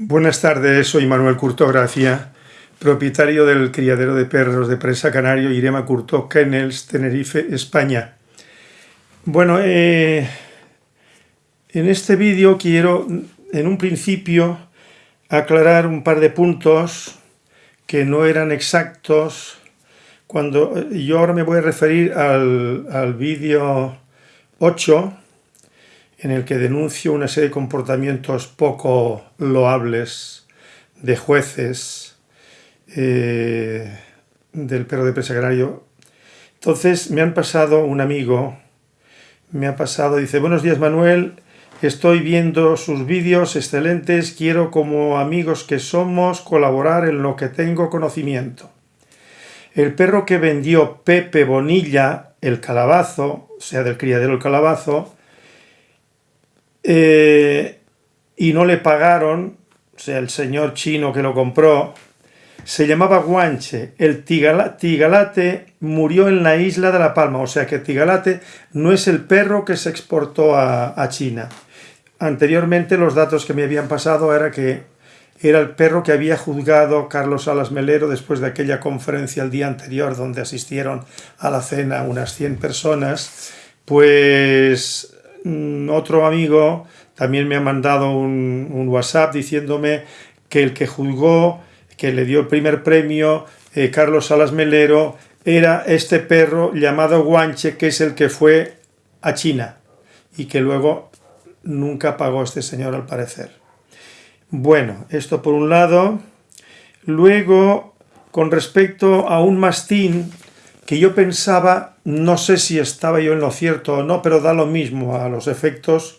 Buenas tardes, soy Manuel Curto Gracia, propietario del criadero de perros de presa canario Irema Curto Kennels, Tenerife, España. Bueno, eh, en este vídeo quiero, en un principio, aclarar un par de puntos que no eran exactos. Cuando yo ahora me voy a referir al, al vídeo 8, en el que denuncio una serie de comportamientos poco loables de jueces eh, del perro de presa agrario. Entonces me han pasado un amigo, me ha pasado, dice, buenos días Manuel, estoy viendo sus vídeos excelentes, quiero como amigos que somos colaborar en lo que tengo conocimiento. El perro que vendió Pepe Bonilla, el calabazo, o sea, del criadero el calabazo, eh, y no le pagaron, o sea, el señor chino que lo compró, se llamaba Guanche. El tigalate murió en la isla de La Palma, o sea que tigalate no es el perro que se exportó a, China. Anteriormente los datos que me habían pasado era que era el perro que había juzgado Carlos Salas Melero después de aquella conferencia el día anterior donde asistieron a la cena unas 100 personas, pues otro amigo también me ha mandado un, WhatsApp diciéndome que el que juzgó, que le dio el primer premio, eh, Carlos Salas Melero, era este perro llamado Guanche, que es el que fue a China y que luego nunca pagó este señor al parecer. Bueno, esto por un lado. Luego, con respecto a un mastín que yo pensaba, no sé si estaba yo en lo cierto o no, pero da lo mismo a los efectos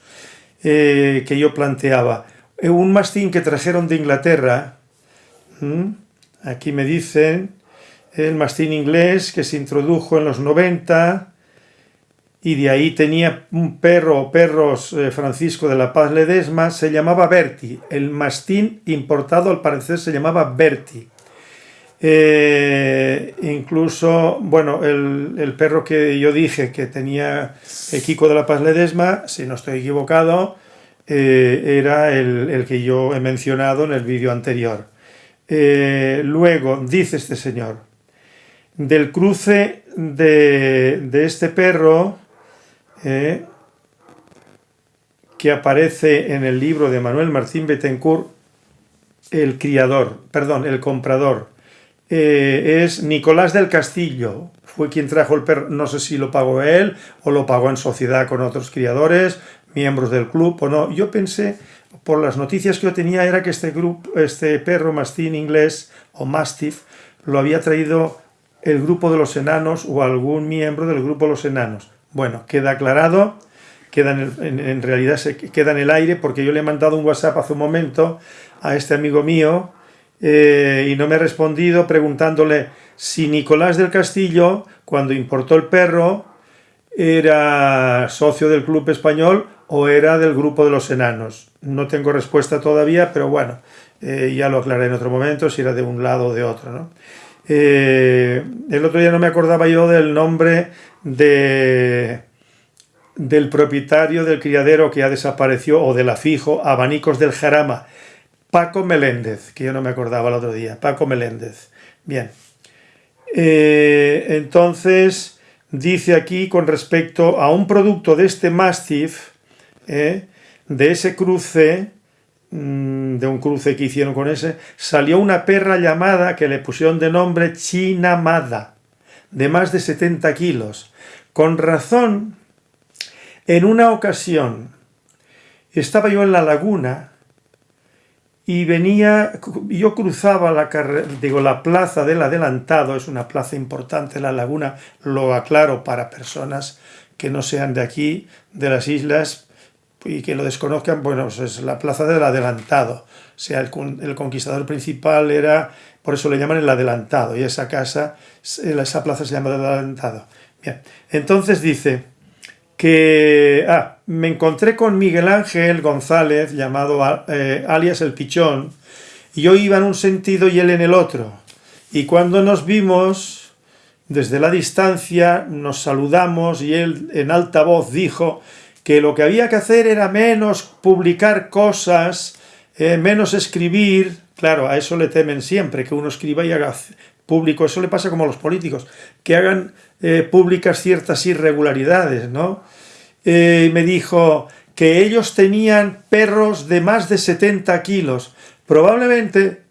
eh, que yo planteaba. Eh, un mastín que trajeron de Inglaterra, aquí me dicen, el mastín inglés que se introdujo en los 90 y de ahí tenía un perro o perros eh, Francisco de la Paz Ledesma, se llamaba Berti. El mastín importado al parecer se llamaba Berti. Eh, incluso, bueno, el, perro que yo dije que tenía el Kiko de la Paz Ledesma, si no estoy equivocado, eh, era el, que yo he mencionado en el vídeo anterior. Eh, luego, dice este señor, del cruce de, de este perro que aparece en el libro de Manuel Martín Betancourt, el criador, perdón, el comprador, eh, es Nicolás del Castillo, fue quien trajo el perro, no sé si lo pagó él o lo pagó en sociedad con otros criadores, miembros del club o no. Yo pensé, por las noticias que yo tenía, era que este, grupo, este perro mastín inglés o mastiff lo había traído el grupo de los enanos o algún miembro del grupo de los enanos. Bueno, queda aclarado, queda en, en realidad se queda en el aire porque yo le he mandado un WhatsApp hace un momento a este amigo mío eh, y no me ha respondido preguntándole si Nicolás del Castillo, cuando importó el perro, era socio del club español o era del grupo de los enanos. No tengo respuesta todavía, pero bueno, eh, ya lo aclaré en otro momento, si era de un lado o de otro. Eh, el otro día no me acordaba yo del nombre de, del propietario del criadero que ya desapareció, o del afijo, Abanicos del Jarama, Paco Meléndez, que yo no me acordaba el otro día, Paco Meléndez. Bien. Eh, entonces, dice aquí con respecto a un producto de este Mastiff, eh, de ese cruce, mm, de un cruce que hicieron con ese, salió una perra llamada, que le pusieron de nombre Chinamada, de más de 70 kilos. Con razón, en una ocasión, estaba yo en la laguna, y venía, yo cruzaba la, digo, la plaza del adelantado, es una plaza importante la laguna, lo aclaro para personas que no sean de aquí, de las islas, y que lo desconozcan, bueno, pues es la plaza del adelantado, o sea, el, el, conquistador principal era, por eso le llaman el adelantado, y esa casa, esa plaza se llama el adelantado. Bien, entonces dice, que ah, me encontré con Miguel Ángel González, llamado eh, alias El Pichón, y yo iba en un sentido y él en el otro. Y cuando nos vimos, desde la distancia, nos saludamos y él en alta voz dijo que lo que había que hacer era menos publicar cosas eh, menos escribir, claro, a eso le temen siempre, que uno escriba y haga público, eso le pasa como a los políticos, que hagan eh, públicas ciertas irregularidades, ¿no? Eh, me dijo que ellos tenían perros de más de 70 kilos, probablemente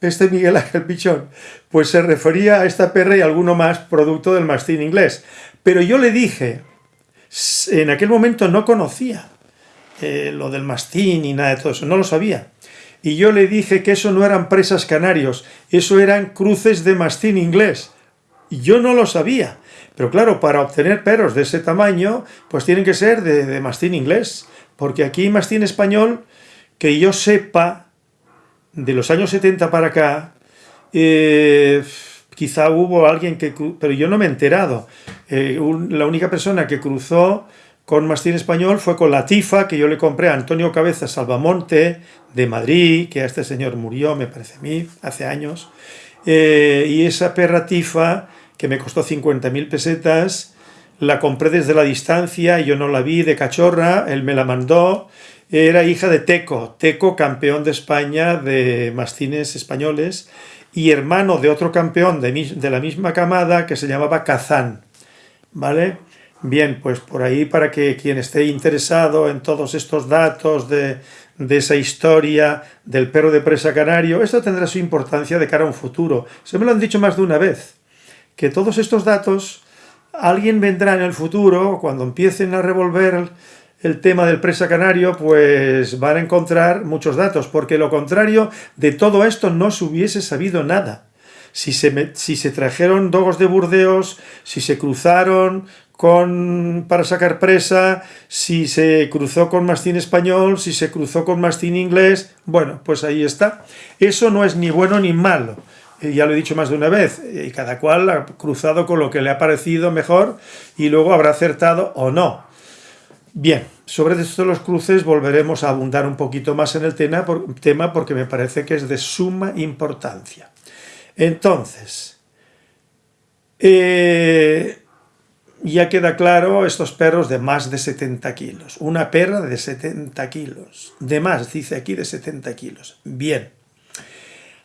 este Miguel Ángel Pichón, pues se refería a esta perra y alguno más producto del mastín inglés. Pero yo le dije, en aquel momento no conocía eh, lo del mastín y nada de todo eso, no lo sabía. Y yo le dije que eso no eran presas canarios, eso eran cruces de mastín inglés. Yo no lo sabía. Pero claro, para obtener perros de ese tamaño, pues tienen que ser de, mastín inglés. Porque aquí mastín español, que yo sepa, de los años 70 para acá, eh, quizá hubo alguien que... pero yo no me he enterado. Eh, la única persona que cruzó con mastín español fue con la tifa que yo le compré a Antonio Cabeza Salvamonte de Madrid, que a este señor murió, me parece a mí, hace años. Eh, y esa perra tifa, que me costó 50.000 pesetas, la compré desde la distancia, yo no la vi de cachorra, él me la mandó, era hija de Teco, Teco campeón de España de mastines españoles y hermano de otro campeón de, la misma camada que se llamaba Kazán, ¿vale? Bien, pues por ahí para que quien esté interesado en todos estos datos de, de esa historia del perro de presa canario, esto tendrá su importancia de cara a un futuro. Se me lo han dicho más de una vez, que todos estos datos, alguien vendrá en el futuro, cuando empiecen a revolver el tema del presa canario, pues van a encontrar muchos datos, porque lo contrario de todo esto no se hubiese sabido nada. Si se, si se trajeron dogos de Burdeos, si se cruzaron con, para sacar presa, si se cruzó con mastín español, si se cruzó con mastín inglés, bueno, pues ahí está. Eso no es ni bueno ni malo, ya lo he dicho más de una vez, y cada cual ha cruzado con lo que le ha parecido mejor y luego habrá acertado o no. Bien, sobre esto de los cruces volveremos a abundar un poquito más en el tema, porque me parece que es de suma importancia. Entonces, eh, ya queda claro estos perros de más de 70 kilos. Una perra de 70 kilos. De más, dice aquí, de 70 kilos. Bien.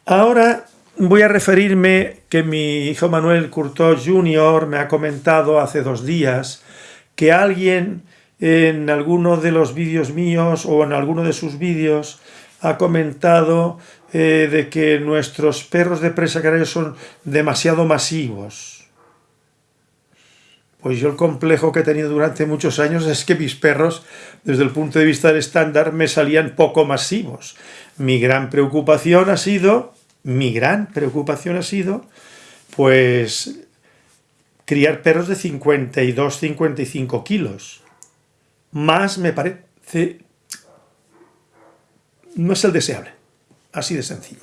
Ahora voy a referirme que mi hijo Manuel Curto Jr. me ha comentado hace dos días que alguien en alguno de los vídeos míos o en alguno de sus vídeos ha comentado eh, de que nuestros perros de presa canaria son demasiado masivos. Pues yo el complejo que he tenido durante muchos años es que mis perros, desde el punto de vista del estándar, me salían poco masivos. Mi gran preocupación ha sido, mi gran preocupación ha sido, pues, criar perros de 52-55 kilos más me parece... no es el deseable, así de sencillo.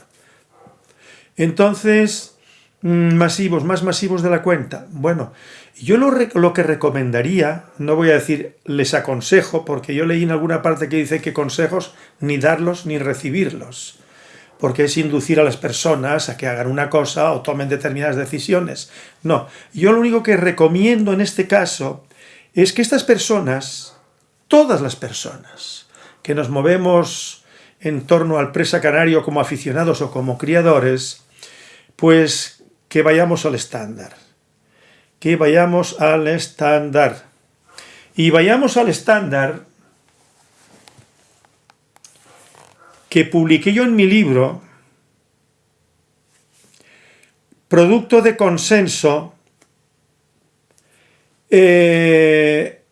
Entonces, mm, masivos, más masivos de la cuenta. Bueno, yo lo, lo, que recomendaría, no voy a decir les aconsejo, porque yo leí en alguna parte que dice que consejos ni darlos ni recibirlos, porque es inducir a las personas a que hagan una cosa o tomen determinadas decisiones. No, yo lo único que recomiendo en este caso es que estas personas todas las personas que nos movemos en torno al presa canario como aficionados o como criadores, pues que vayamos al estándar. Que vayamos al estándar. Y vayamos al estándar que publiqué yo en mi libro, producto de consenso, eh,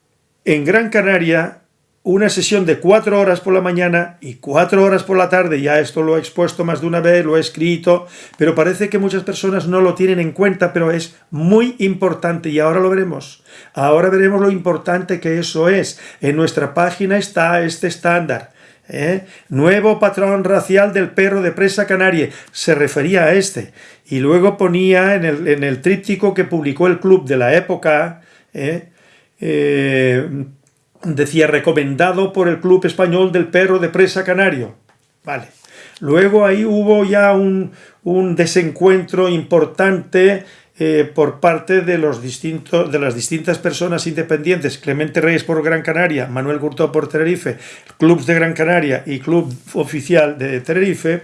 en Gran Canaria una sesión de cuatro horas por la mañana y cuatro horas por la tarde, ya esto lo he expuesto más de una vez, lo he escrito, pero parece que muchas personas no lo tienen en cuenta, pero es muy importante y ahora lo veremos. Ahora veremos lo importante que eso es. En nuestra página está este estándar. ¿Eh? Nuevo patrón racial del perro de presa canaria, se refería a este. Y luego ponía en el, en el tríptico que publicó el club de la época, ¿eh? Eh, decía recomendado por el Club Español del Perro de Presa Canario. Vale. Luego ahí hubo ya un, desencuentro importante eh, por parte de, los de las distintas personas independientes, Clemente Reyes por Gran Canaria, Manuel Gurtó por Tenerife, Clubs de Gran Canaria y Club Oficial de Tenerife,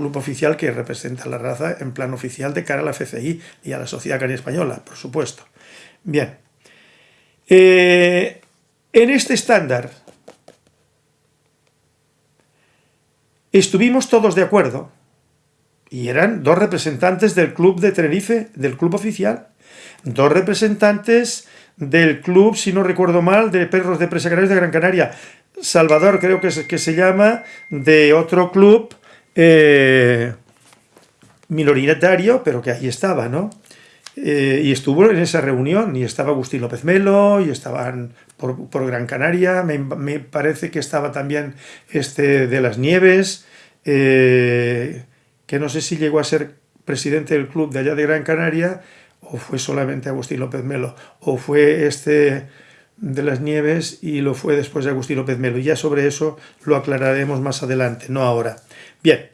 club oficial que representa la raza en plan oficial de cara a la FCI y a la Sociedad Canaria Española, por supuesto. Bien. Eh, en este estándar estuvimos todos de acuerdo y eran dos representantes del club de Tenerife, del club oficial, dos representantes del club, si no recuerdo mal, de perros de presa canarios de Gran Canaria, Salvador creo que, es, que se llama, de otro club eh, minoritario, pero que ahí estaba, ¿no? Eh, y estuvo en esa reunión, y estaba Agustín López Melo, y estaban por, Gran Canaria, me, parece que estaba también este de las Nieves, eh, que no sé si llegó a ser presidente del club de allá de Gran Canaria, o fue solamente Agustín López Melo, o fue este de las Nieves y lo fue después de Agustín López Melo. Y ya sobre eso lo aclararemos más adelante, no ahora. Bien,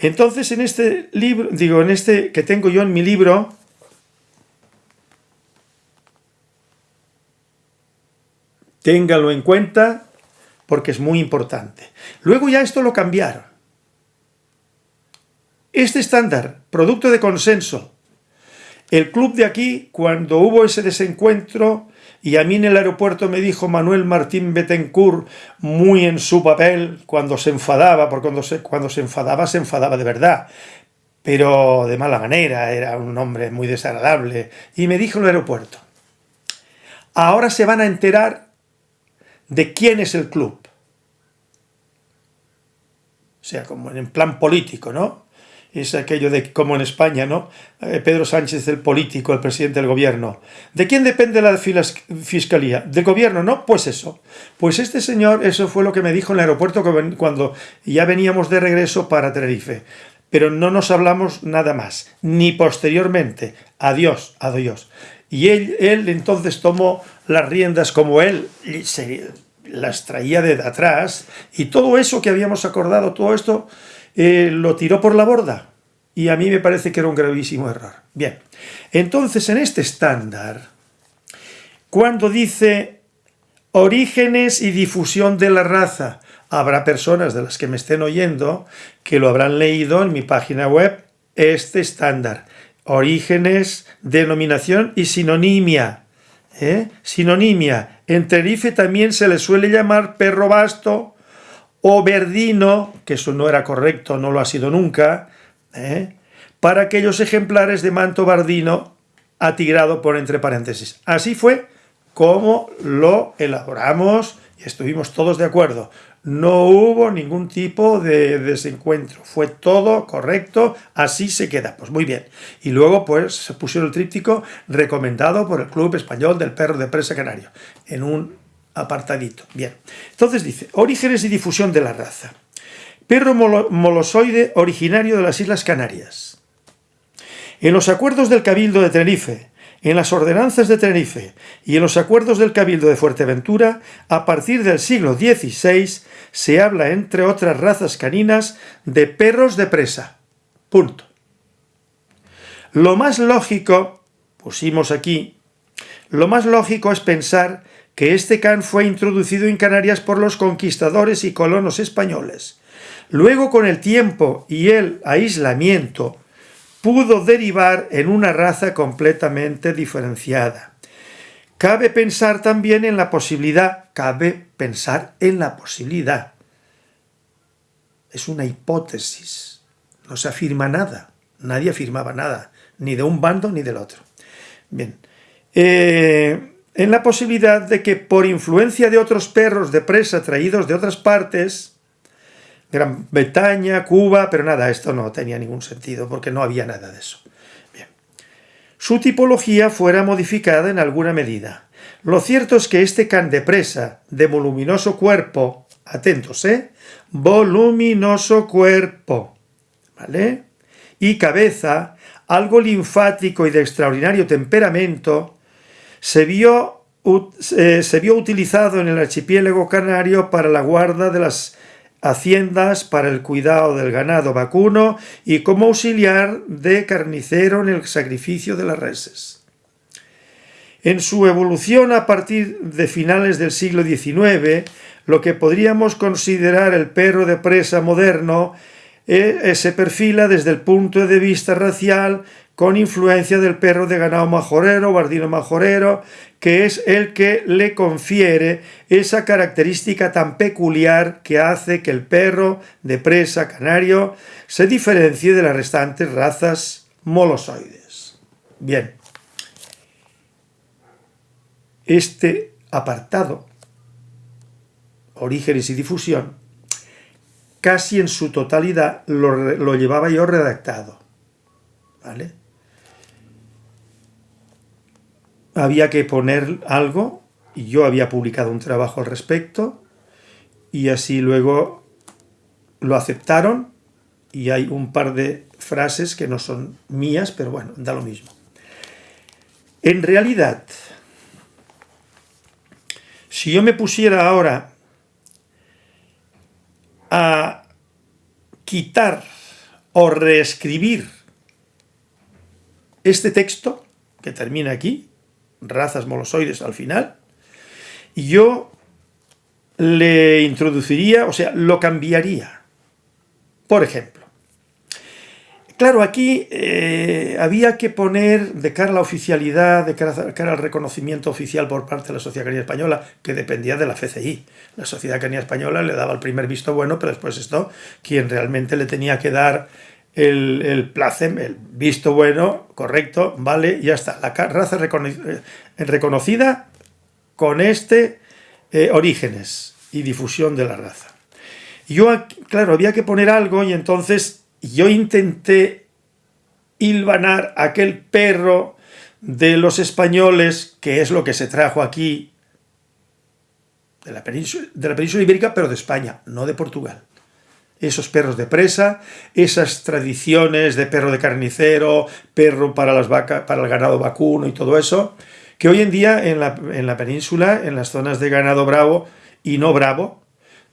entonces en este libro, digo, en este que tengo yo en mi libro, téngalo en cuenta porque es muy importante. Luego ya esto lo cambiaron. Este estándar, producto de consenso, el club de aquí, cuando hubo ese desencuentro, y a mí en el aeropuerto me dijo Manuel Martín Betancourt, muy en su papel, cuando se enfadaba, porque cuando se, cuando se enfadaba, se enfadaba de verdad, pero de mala manera, era un hombre muy desagradable, y me dijo en el aeropuerto, ahora se van a enterar de quién es el club. O sea, como en plan político, ¿no? Es aquello de como en España, ¿no? Eh, Pedro Sánchez, el político, el presidente del gobierno. ¿De quién depende la fiscalía? ¿Del gobierno? No, pues eso. Pues este señor, eso fue lo que me dijo en el aeropuerto cuando ya veníamos de regreso para Tenerife. Pero no nos hablamos nada más, ni posteriormente. Adiós, adiós. Y él, entonces tomó las riendas como él las traía de atrás y todo eso que habíamos acordado, todo esto eh, lo tiró por la borda y a mí me parece que era un gravísimo error. Bien, entonces en este estándar, cuando dice orígenes y difusión de la raza, habrá personas de las que me estén oyendo que lo habrán leído en mi página web, este estándar, orígenes, denominación y sinonimia. ¿eh? Sinonimia, en Tenerife también se le suele llamar perro basto, o que eso no era correcto, no lo ha sido nunca, ¿eh? para aquellos ejemplares de manto bardino atigrado por entre paréntesis. Así fue como lo elaboramos y estuvimos todos de acuerdo. No hubo ningún tipo de desencuentro, fue todo correcto, así se queda. Pues muy bien. Y luego pues se pusieron el tríptico recomendado por el Club Español del Perro de Presa Canario, en un apartadito. Bien, entonces dice, orígenes y difusión de la raza. Perro molosoide originario de las Islas Canarias. En los acuerdos del Cabildo de Tenerife, en las ordenanzas de Tenerife y en los acuerdos del Cabildo de Fuerteventura, a partir del siglo XVI se habla, entre otras razas caninas, de perros de presa. Punto. Lo más lógico, pusimos aquí, lo más lógico es pensar que este can fue introducido en Canarias por los conquistadores y colonos españoles. Luego, con el tiempo y el aislamiento, pudo derivar en una raza completamente diferenciada. Cabe pensar también en la posibilidad, cabe pensar en la posibilidad. Es una hipótesis, no se afirma nada, nadie afirmaba nada, ni de un bando ni del otro. Bien, eh, en la posibilidad de que por influencia de otros perros de presa traídos de otras partes, Gran Bretaña, Cuba, pero nada, esto no tenía ningún sentido porque no había nada de eso. Bien. Su tipología fuera modificada en alguna medida. Lo cierto es que este can de presa de voluminoso cuerpo, atentos, ¿eh? Voluminoso cuerpo, ¿vale? Y cabeza, algo linfático y de extraordinario temperamento, se vio, se vio utilizado en el archipiélago canario para la guarda de las haciendas para el cuidado del ganado vacuno y como auxiliar de carnicero en el sacrificio de las reses. En su evolución a partir de finales del siglo XIX, lo que podríamos considerar el perro de presa moderno eh, eh, se perfila desde el punto de vista racial con influencia del perro de ganado majorero, bardino majorero, que es el que le confiere esa característica tan peculiar que hace que el perro de presa canario se diferencie de las restantes razas molosoides. Bien, este apartado, orígenes y difusión, casi en su totalidad lo, lo llevaba yo redactado. ¿Vale? Había que poner algo y yo había publicado un trabajo al respecto y así luego lo aceptaron y hay un par de frases que no son mías, pero bueno, da lo mismo. En realidad, si yo me pusiera ahora a quitar o reescribir este texto, que termina aquí, razas molosoides al final, y yo le introduciría, o sea, lo cambiaría. Por ejemplo, claro, aquí eh, había que poner de cara a la oficialidad, de cara, al reconocimiento oficial por parte de la Sociedad Canina Española, que dependía de la FCI. La Sociedad Canina Española le daba el primer visto bueno, pero después esto, quien realmente le tenía que dar el, el placem, el visto bueno, correcto, vale, ya está. La raza eh, reconocida con este eh, orígenes y difusión de la raza. Yo, claro, había que poner algo y entonces yo intenté hilvanar aquel perro de los españoles, que es lo que se trajo aquí de la de la península ibérica, pero de España, no de Portugal esos perros de presa, esas tradiciones de perro de carnicero, perro para, las vacas, para el ganado vacuno y todo eso, que hoy en día en la, península, en las zonas de ganado bravo y no bravo,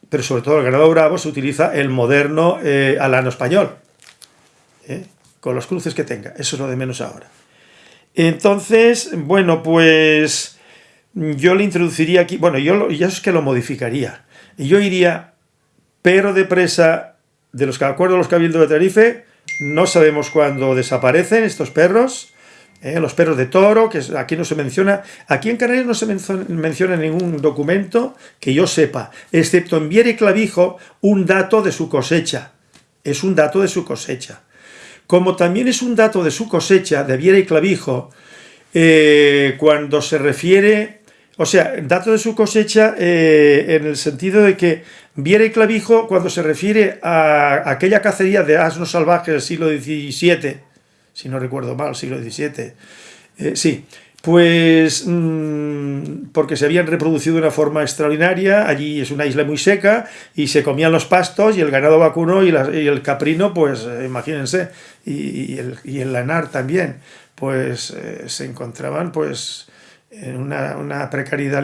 pero sobre todo el ganado bravo, se utiliza el moderno eh, alano español, ¿eh? con los cruces que tenga, eso es lo de menos ahora. Entonces, bueno, pues yo le introduciría aquí, bueno, yo ya es que lo modificaría, yo iría pero de presa de los acuerdo de los cabildos de Tenerife, no sabemos cuándo desaparecen estos perros, ¿eh? los perros de toro, que aquí no se menciona, aquí en Canarias no se menciona ningún documento que yo sepa, excepto en Viera y Clavijo, un dato de su cosecha, es un dato de su cosecha. Como también es un dato de su cosecha, de Viera y Clavijo, eh, cuando se refiere o sea, dato de su cosecha eh, en el sentido de que Viera y Clavijo, cuando se refiere a aquella cacería de asnos salvajes del siglo XVII, si no recuerdo mal, siglo XVII, eh, sí, pues mm, porque se habían reproducido de una forma extraordinaria, allí es una isla muy seca y se comían los pastos y el ganado vacuno y, el caprino, pues eh, imagínense, y, el, lanar también, pues se encontraban pues en una, precariedad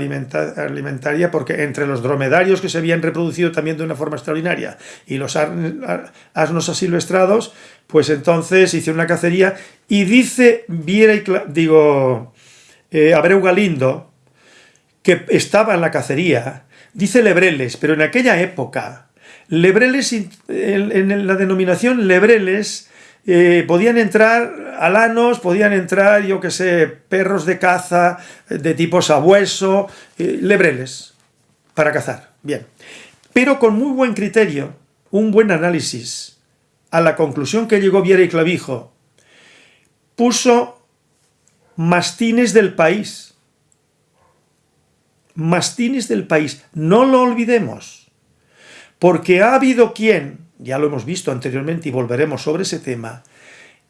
alimentaria porque entre los dromedarios que se habían reproducido también de una forma extraordinaria y los asnos asilvestrados, pues entonces hice una cacería y dice Viera y digo eh, Abreu Galindo que estaba en la cacería, dice Lebreles, pero en aquella época Lebreles en la denominación Lebreles eh, podían entrar alanos, podían entrar, yo que sé, perros de caza de tipo sabueso, eh, lebreles, para cazar, bien. Pero con muy buen criterio, un buen análisis, a la conclusión que llegó Viera y Clavijo, puso mastines del país. Mastines del país, no lo olvidemos, porque ha habido quien ya lo hemos visto anteriormente y volveremos sobre ese tema,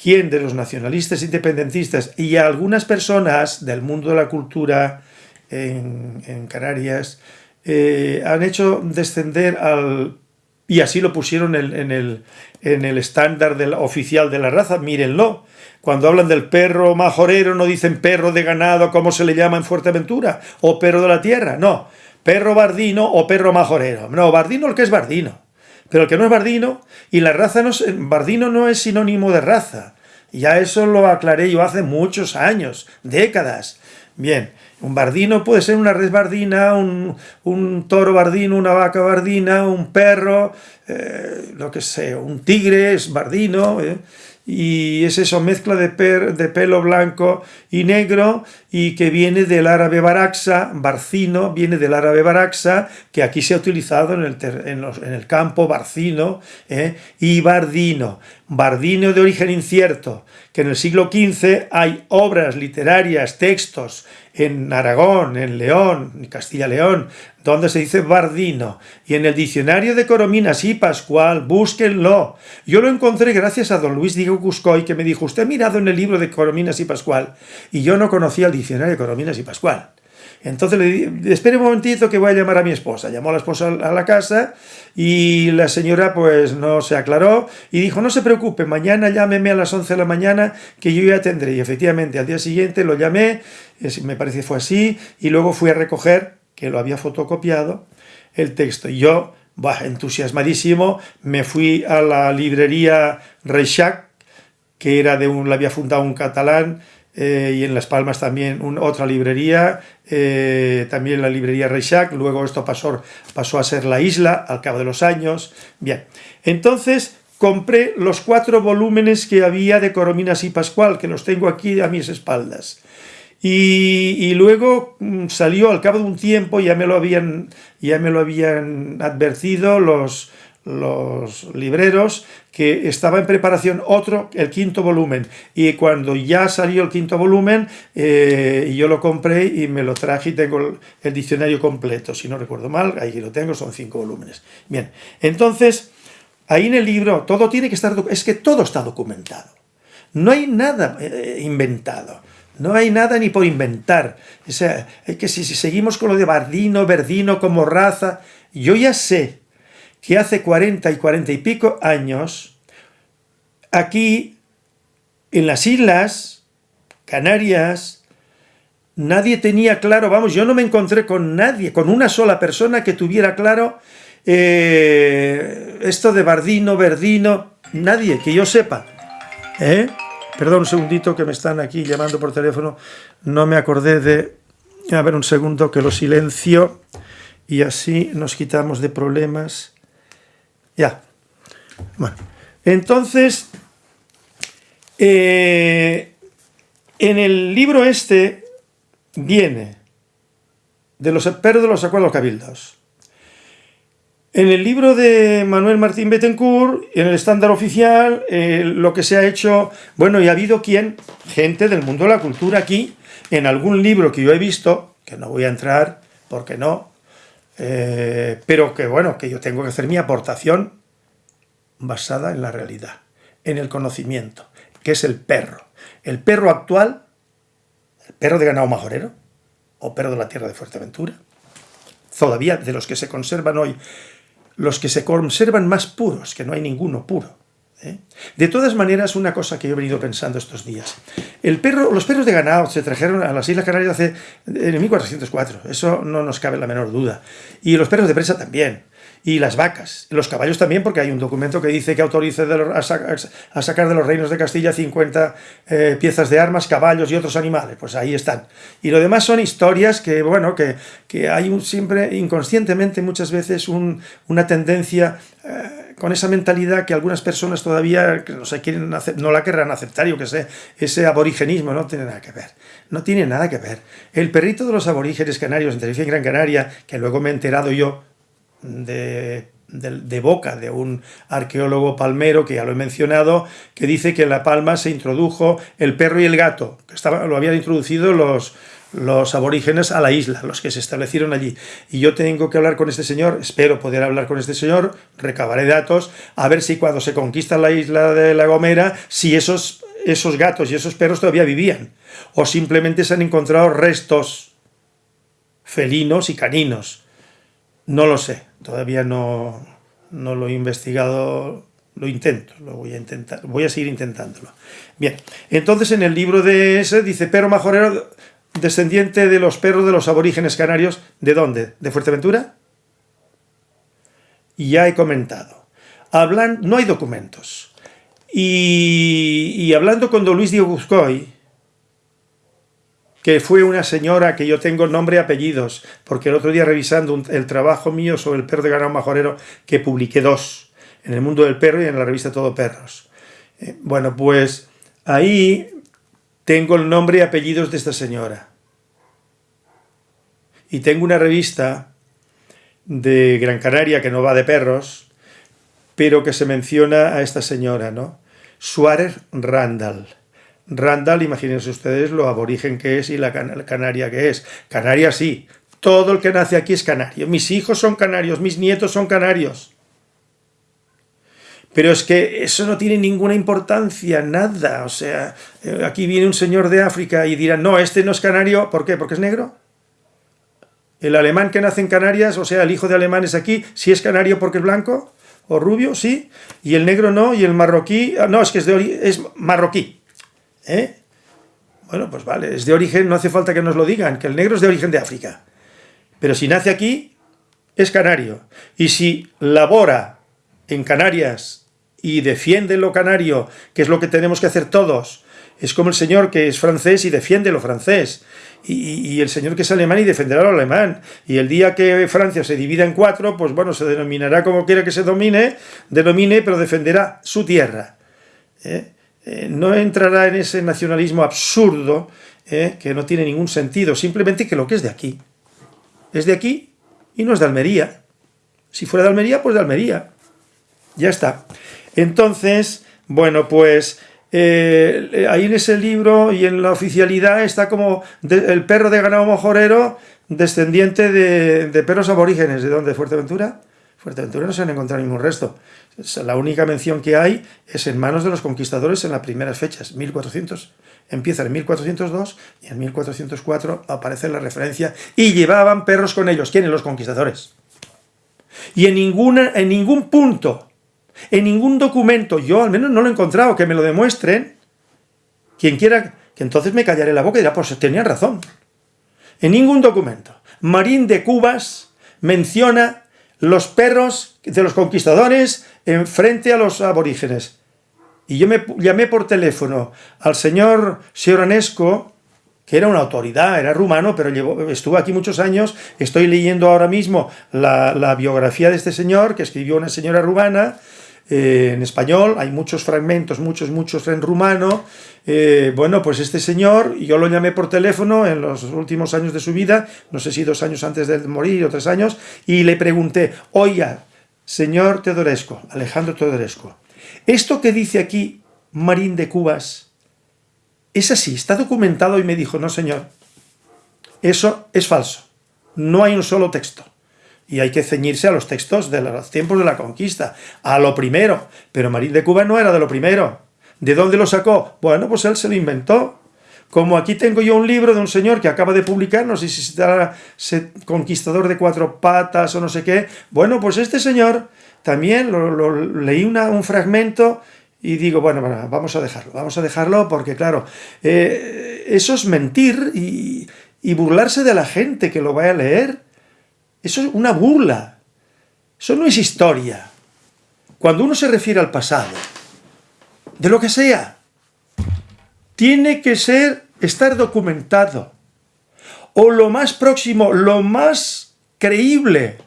quien de los nacionalistas independentistas y algunas personas del mundo de la cultura en, Canarias eh, han hecho descender al... y así lo pusieron en, el, en el estándar oficial de la raza, mírenlo, cuando hablan del perro majorero no dicen perro de ganado como se le llama en Fuerteventura, o perro de la tierra, no, perro bardino o perro majorero, no, bardino el que es bardino, Pero el que no es bardino, y la raza no es, bardino no es sinónimo de raza. Ya eso lo aclaré yo hace muchos años, décadas. Bien, un bardino puede ser una red bardina, un, toro bardino, una vaca bardina, un perro, eh, lo que sea, un tigre es bardino. Eh y es eso, mezcla de, de, pelo blanco y negro y que viene del árabe baraxa, barcino, viene del árabe baraxa, que aquí se ha utilizado en el, en el campo, barcino ¿eh? y bardino, bardino de origen incierto, que en el siglo XV hay obras literarias, textos en Aragón, en León, en Castilla-León, donde se dice Bardino, y en el diccionario de Corominas y Pascual, búsquenlo. Yo lo encontré gracias a don Luis Diego Cuscoy, que me dijo, usted ha mirado en el libro de Corominas y Pascual, y yo no conocía el diccionario de Corominas y Pascual. Entonces le dije, espere un momentito que voy a llamar a mi esposa. Llamó a la esposa a la casa y la señora pues no se aclaró y dijo, no se preocupe, mañana llámeme a las 11 de la mañana que yo ya tendré. Y efectivamente al día siguiente lo llamé, me parece fue así, y luego fui a recoger, que lo había fotocopiado, el texto. Y yo, entusiasmadísimo, me fui a la librería Reixac, que era de un, la había fundado un catalán, eh, y en Las Palmas también otra librería, eh, también la librería Reixac, luego esto pasó, pasó a ser La Isla al cabo de los años. Bien, entonces compré los cuatro volúmenes que había de Corominas y Pascual, que los tengo aquí a mis espaldas. Y, y, luego mm, salió al cabo de un tiempo, ya me lo habían, ya me lo habían advertido los, los libreros que estaba en preparación otro, el quinto volumen. Y cuando ya salió el quinto volumen, eh, yo lo compré y me lo traje y tengo el, diccionario completo. Si no recuerdo mal, ahí lo tengo, son cinco volúmenes. Bien, entonces, ahí en el libro todo tiene que estar... Es que todo está documentado. No hay nada eh, inventado. No hay nada ni por inventar. O sea, es que si, si seguimos con lo de Bardino, Verdino como raza, yo ya sé que hace 40 y 40 y pico años, aquí en las islas Canarias, nadie tenía claro, vamos, yo no me encontré con nadie, con una sola persona que tuviera claro eh, esto de Bardino, Verdino, nadie, que yo sepa. ¿eh? Perdón un segundito que me están aquí llamando por teléfono, no me acordé de... A ver un segundo que lo silencio y así nos quitamos de problemas. Ya. Bueno, entonces, eh, en el libro este viene de los perros de los acuerdos cabildos. En el libro de Manuel Martín Bettencourt, en el estándar oficial, eh, lo que se ha hecho, bueno, y ha habido quien, gente del mundo de la cultura aquí, en algún libro que yo he visto, que no voy a entrar, porque no, eh, pero que bueno, que yo tengo que hacer mi aportación basada en la realidad, en el conocimiento, que es el perro. El perro actual, el perro de ganado majorero, o perro de la tierra de Fuerteventura, todavía de los que se conservan hoy, los que se conservan más puros, que no hay ninguno puro. ¿Eh? De todas maneras, una cosa que yo he venido pensando estos días. El perro, los perros de ganado se trajeron a las Islas Canarias hace, en 1404, eso no nos cabe la menor duda. Y los perros de presa también y las vacas, los caballos también, porque hay un documento que dice que autorice a, sacar de los reinos de Castilla 50 eh, piezas de armas, caballos y otros animales, pues ahí están. Y lo demás son historias que, bueno, que, que hay un, siempre inconscientemente muchas veces una tendencia eh, con esa mentalidad que algunas personas todavía no, se quieren no la querrán aceptar, yo que sé, ese aborigenismo no tiene nada que ver, no tiene nada que ver. El perrito de los aborígenes canarios en Tenerife y Gran Canaria, que luego me he enterado yo, de, boca de un arqueólogo palmero, que ya lo he mencionado, que dice que en La Palma se introdujo el perro y el gato, que estaba, lo habían introducido los, los aborígenes a la isla, los que se establecieron allí. Y yo tengo que hablar con este señor, espero poder hablar con este señor, recabaré datos, a ver si cuando se conquista la isla de La Gomera, si esos, esos gatos y esos perros todavía vivían, o simplemente se han encontrado restos felinos y caninos. No lo sé, todavía no, lo he investigado, lo intento, lo voy a intentar, voy a seguir intentándolo. Bien, entonces en el libro de ese dice perro majorero, descendiente de los perros de los aborígenes canarios, ¿de dónde? ¿De Fuerteventura? Ya he comentado. hablan, no hay documentos. Y, hablando con don Luis Diego Buscoy, que fue una señora que yo tengo nombre y apellidos, porque el otro día revisando el trabajo mío sobre el perro de ganado majorero, que publiqué dos, en el mundo del perro y en la revista Todo Perros. Eh, bueno, pues ahí tengo el nombre y apellidos de esta señora. Y tengo una revista de Gran Canaria que no va de perros, pero que se menciona a esta señora, ¿no? Suárez Randall. Randall, imagínense ustedes lo aborigen que es y la canaria que es. Canaria sí, todo el que nace aquí es canario. Mis hijos son canarios, mis nietos son canarios. Pero es que eso no tiene ninguna importancia, nada. O sea, eh, aquí viene un señor de África y dirá, no, este no es canario, ¿por qué? ¿Porque es negro? El alemán que nace en Canarias, o sea, el hijo de alemanes aquí, si es canario porque es blanco o rubio, sí, y el negro no, y el marroquí, ah, no, es que es, de es marroquí. ¿eh? Bueno, pues vale, es de origen, no hace falta que nos lo digan, que el negro es de origen de África. Pero si nace aquí, es canario. Y si labora en Canarias y defiende lo canario, que es lo que tenemos que hacer todos, es como el señor que es francés y defiende lo francés, y, el señor que es alemán y defenderá lo alemán. Y el día que Francia se divida en cuatro, pues bueno, se denominará como quiera que se domine, denomine, pero defenderá su tierra. ¿eh? Eh, no entrará en ese nacionalismo absurdo ¿eh? que no tiene ningún sentido, simplemente que lo que es de aquí. Es de aquí y no es de Almería. Si fuera de Almería, pues de Almería. Ya está. Entonces, bueno, pues eh, ahí en ese libro y en la oficialidad está como el perro de ganado mojorero descendiente de, perros aborígenes. ¿De dónde? ¿Fuerteventura? Fuerteventura no se han encontrado ningún resto. La única mención que hay es en manos de los conquistadores en las primeras fechas, 1400. Empieza en 1402 y en 1404 aparece la referencia y llevaban perros con ellos. ¿Quiénes? Los conquistadores. Y en, ninguna, en ningún punto en ningún documento, yo al menos no lo he encontrado, que me lo demuestren, quien quiera, que entonces me callaré la boca y dirá, pues tenían razón. En ningún documento. Marín de Cubas menciona los perros de los conquistadores en frente a los aborígenes. Y yo me llamé por teléfono al señor Sioranesco, que era una autoridad, era rumano, pero estuvo aquí muchos años, estoy leyendo ahora mismo la, la biografía de este señor, que escribió una señora rumana, eh, en español, hay muchos fragmentos, muchos, muchos en rumano. Eh, bueno, pues este señor, yo lo llamé por teléfono en los últimos años de su vida, no sé si dos años antes de morir o tres años, y le pregunté, oiga, señor Teodoresco, Alejandro Teodoresco, esto que dice aquí Marín de Cubas, ¿es así? ¿Está documentado? Y me dijo, no señor, eso es falso, no hay un solo texto y hay que ceñirse a los textos de los tiempos de la conquista, a lo primero. Pero Marín de Cuba no era de lo primero. ¿De dónde lo sacó? Bueno, pues él se lo inventó. Como aquí tengo yo un libro de un señor que acaba de publicar, no sé si será Conquistador de Cuatro Patas o no sé qué. Bueno, pues este señor también lo, leí un fragmento y digo, bueno, vamos a dejarlo, vamos a dejarlo porque, claro, eh, eso es mentir y, y burlarse de la gente que lo vaya a leer. Eso es una burla. Eso no es historia. Cuando uno se refiere al pasado, de lo que sea, tiene que ser, estar documentado. O lo más próximo, lo más creíble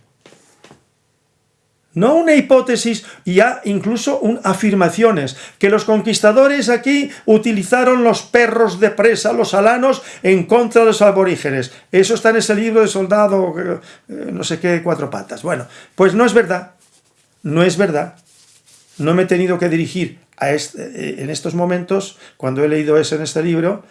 no una hipótesis, ya incluso un, afirmaciones, que los conquistadores aquí utilizaron los perros de presa, los alanos, en contra de los aborígenes. Eso está en ese libro de soldado, eh, no sé qué, cuatro patas. Bueno, pues no es verdad, no es verdad. No me he tenido que dirigir a este, eh, en estos momentos, cuando he leído eso en este libro,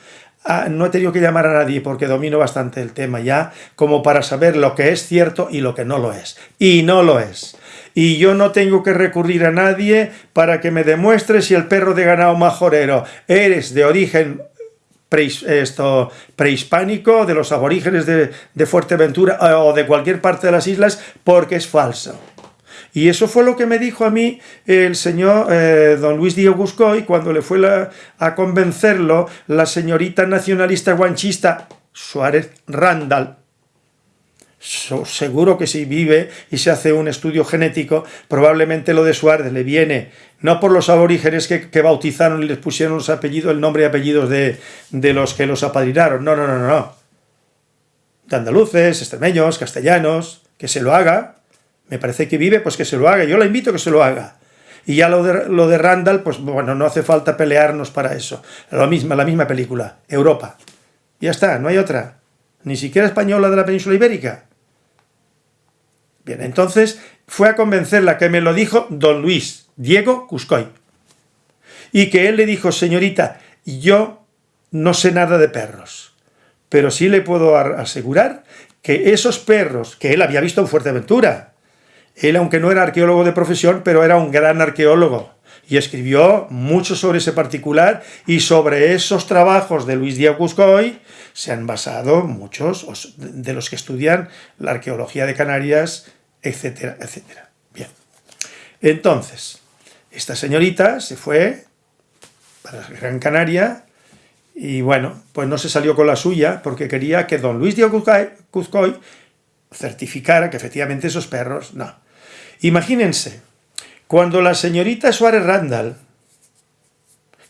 no he tenido que llamar a nadie porque domino bastante el tema ya, como para saber lo que es cierto y lo que no lo es. Y no lo es y yo no tengo que recurrir a nadie para que me demuestre si el perro de ganado majorero eres de origen prehispánico, de los aborígenes de, Fuerteventura eh, o de cualquier parte de las islas, porque es falso. Y eso fue lo que me dijo a mí el señor eh, don Luis Díaz Buscoy cuando le fue a convencerlo la señorita nacionalista guanchista Suárez Randall, seguro que si vive y se hace un estudio genético, probablemente lo de Suárez le viene, no por los aborígenes que, bautizaron y les pusieron los apellidos, el nombre y apellidos de, de, los que los apadrinaron, no, no, no, no, de andaluces, extremeños, castellanos, que se lo haga, me parece que vive, pues que se lo haga, yo la invito a que se lo haga, y ya lo de, lo de Randall, pues bueno, no hace falta pelearnos para eso, la misma, la misma película, Europa, ya está, no hay otra, ni siquiera española de la península ibérica, Bien, entonces fue a convencerla que me lo dijo don Luis Diego Cuscoy. Y que él le dijo, señorita, yo no sé nada de perros, pero sí le puedo asegurar que esos perros que él había visto en Fuerteventura, él aunque no era arqueólogo de profesión, pero era un gran arqueólogo, y escribió mucho sobre ese particular, y sobre esos trabajos de Luis Diego Cuscoy se han basado muchos de los que estudian la arqueología de Canarias, etcétera, etcétera. Bien. Entonces, esta señorita se fue para Gran Canaria y bueno, pues no se salió con la suya porque quería que don Luis Diego Cuzcoy certificara que efectivamente esos perros, no. Imagínense, cuando la señorita Suárez Randall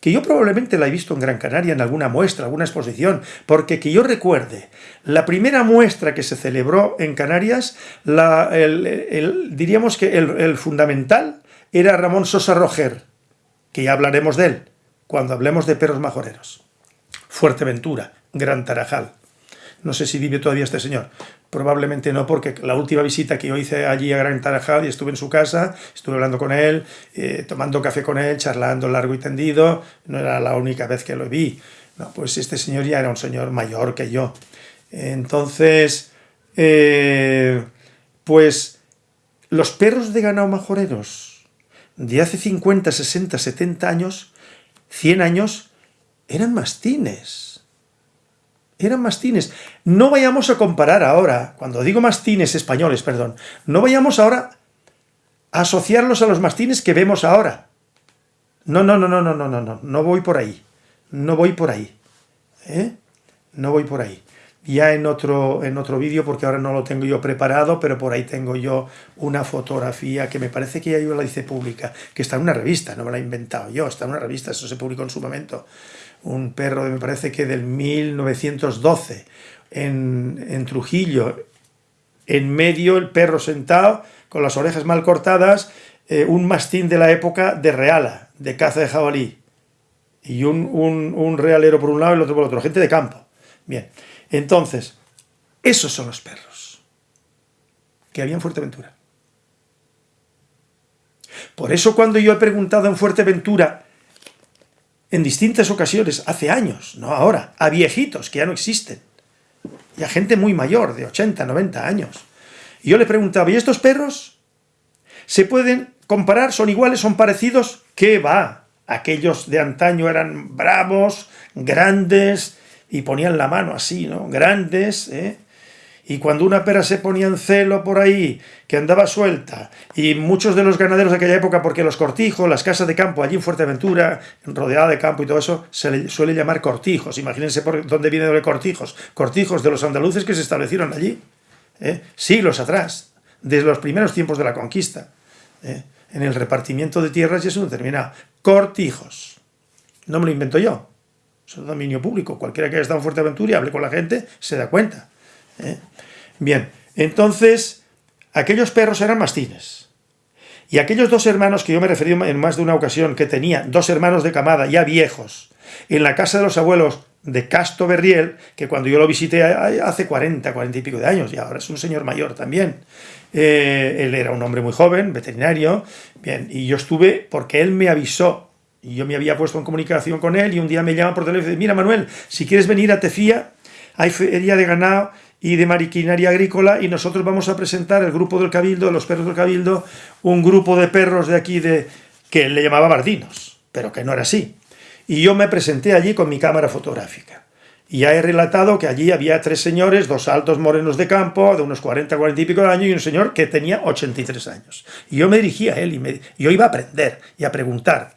que yo probablemente la he visto en Gran Canaria en alguna muestra, alguna exposición, porque que yo recuerde, la primera muestra que se celebró en Canarias, diríamos que el, fundamental era Ramón Sosa Roger, que ya hablaremos de él, cuando hablemos de perros majoreros. Fuerteventura, Gran Tarajal. No sé si vive todavía este señor. Probablemente no, porque la última visita que yo hice allí a Gran Tarajal y estuve en su casa, estuve hablando con él, eh, tomando café con él, charlando largo y tendido, no era la única vez que lo vi. No, pues este señor ya era un señor mayor que yo. Entonces, eh, pues los perros de ganado majoreros de hace 50, 60, 70 años, 100 años, eran mastines eran mastines. No vayamos a comparar ahora, cuando digo mastines españoles, perdón, no vayamos ahora a asociarlos a los mastines que vemos ahora. No, no, no, no, no, no, no, no, no voy por ahí. No voy por ahí. ¿eh? No voy por ahí. Ya en otro, en otro vídeo, porque ahora no lo tengo yo preparado, pero por ahí tengo yo una fotografía que me parece que ya yo la hice pública, que está en una revista, no me la he inventado yo, está en una revista, eso se publicó en su momento un perro me parece que del 1912, en, Trujillo, en medio el perro sentado, con las orejas mal cortadas, eh, un mastín de la época de reala, de caza de jabalí, y un, un, realero por un lado y el otro por el otro, gente de campo. Bien, entonces, esos son los perros que había en Fuerteventura. Por eso cuando yo he preguntado en Fuerteventura en distintas ocasiones, hace años, no ahora, a viejitos que ya no existen, y a gente muy mayor, de 80, 90 años. Yo le preguntaba, ¿y estos perros? ¿Se pueden comparar? ¿Son iguales? ¿Son parecidos? ¿Qué va? Aquellos de antaño eran bravos, grandes, y ponían la mano así, ¿no? Grandes, ¿eh? Y cuando una pera se ponía en celo por ahí, que andaba suelta, y muchos de los ganaderos de aquella época, porque los cortijos, las casas de campo allí en Fuerteventura, rodeada de campo y todo eso, se le suele llamar cortijos. Imagínense por dónde viene de cortijos. Cortijos de los andaluces que se establecieron allí, ¿eh? siglos atrás, desde los primeros tiempos de la conquista. ¿eh? En el repartimiento de tierras y eso determinado. Cortijos. No me lo invento yo. Es dominio público. Cualquiera que haya estado en Fuerteventura y hable con la gente se da cuenta. ¿eh? Bien, entonces, aquellos perros eran mastines. Y aquellos dos hermanos que yo me referí en más de una ocasión, que tenía dos hermanos de camada, ya viejos, en la casa de los abuelos de Casto Berriel, que cuando yo lo visité hace 40, 40 y pico de años, y ahora es un señor mayor también. Eh, él era un hombre muy joven, veterinario, bien, y yo estuve porque él me avisó, yo me había puesto en comunicación con él, y un día me llama por teléfono y dice, mira Manuel, si quieres venir a Tefía, hay feria de ganado y de mariquinaria agrícola y nosotros vamos a presentar el grupo del Cabildo, los perros del Cabildo, un grupo de perros de aquí de que le llamaba bardinos, pero que no era así. Y yo me presenté allí con mi cámara fotográfica. Y ya he relatado que allí había tres señores, dos altos morenos de campo, de unos 40, 40 y pico de años, y un señor que tenía 83 años. Y yo me dirigía a él, y me, yo iba a aprender y a preguntar.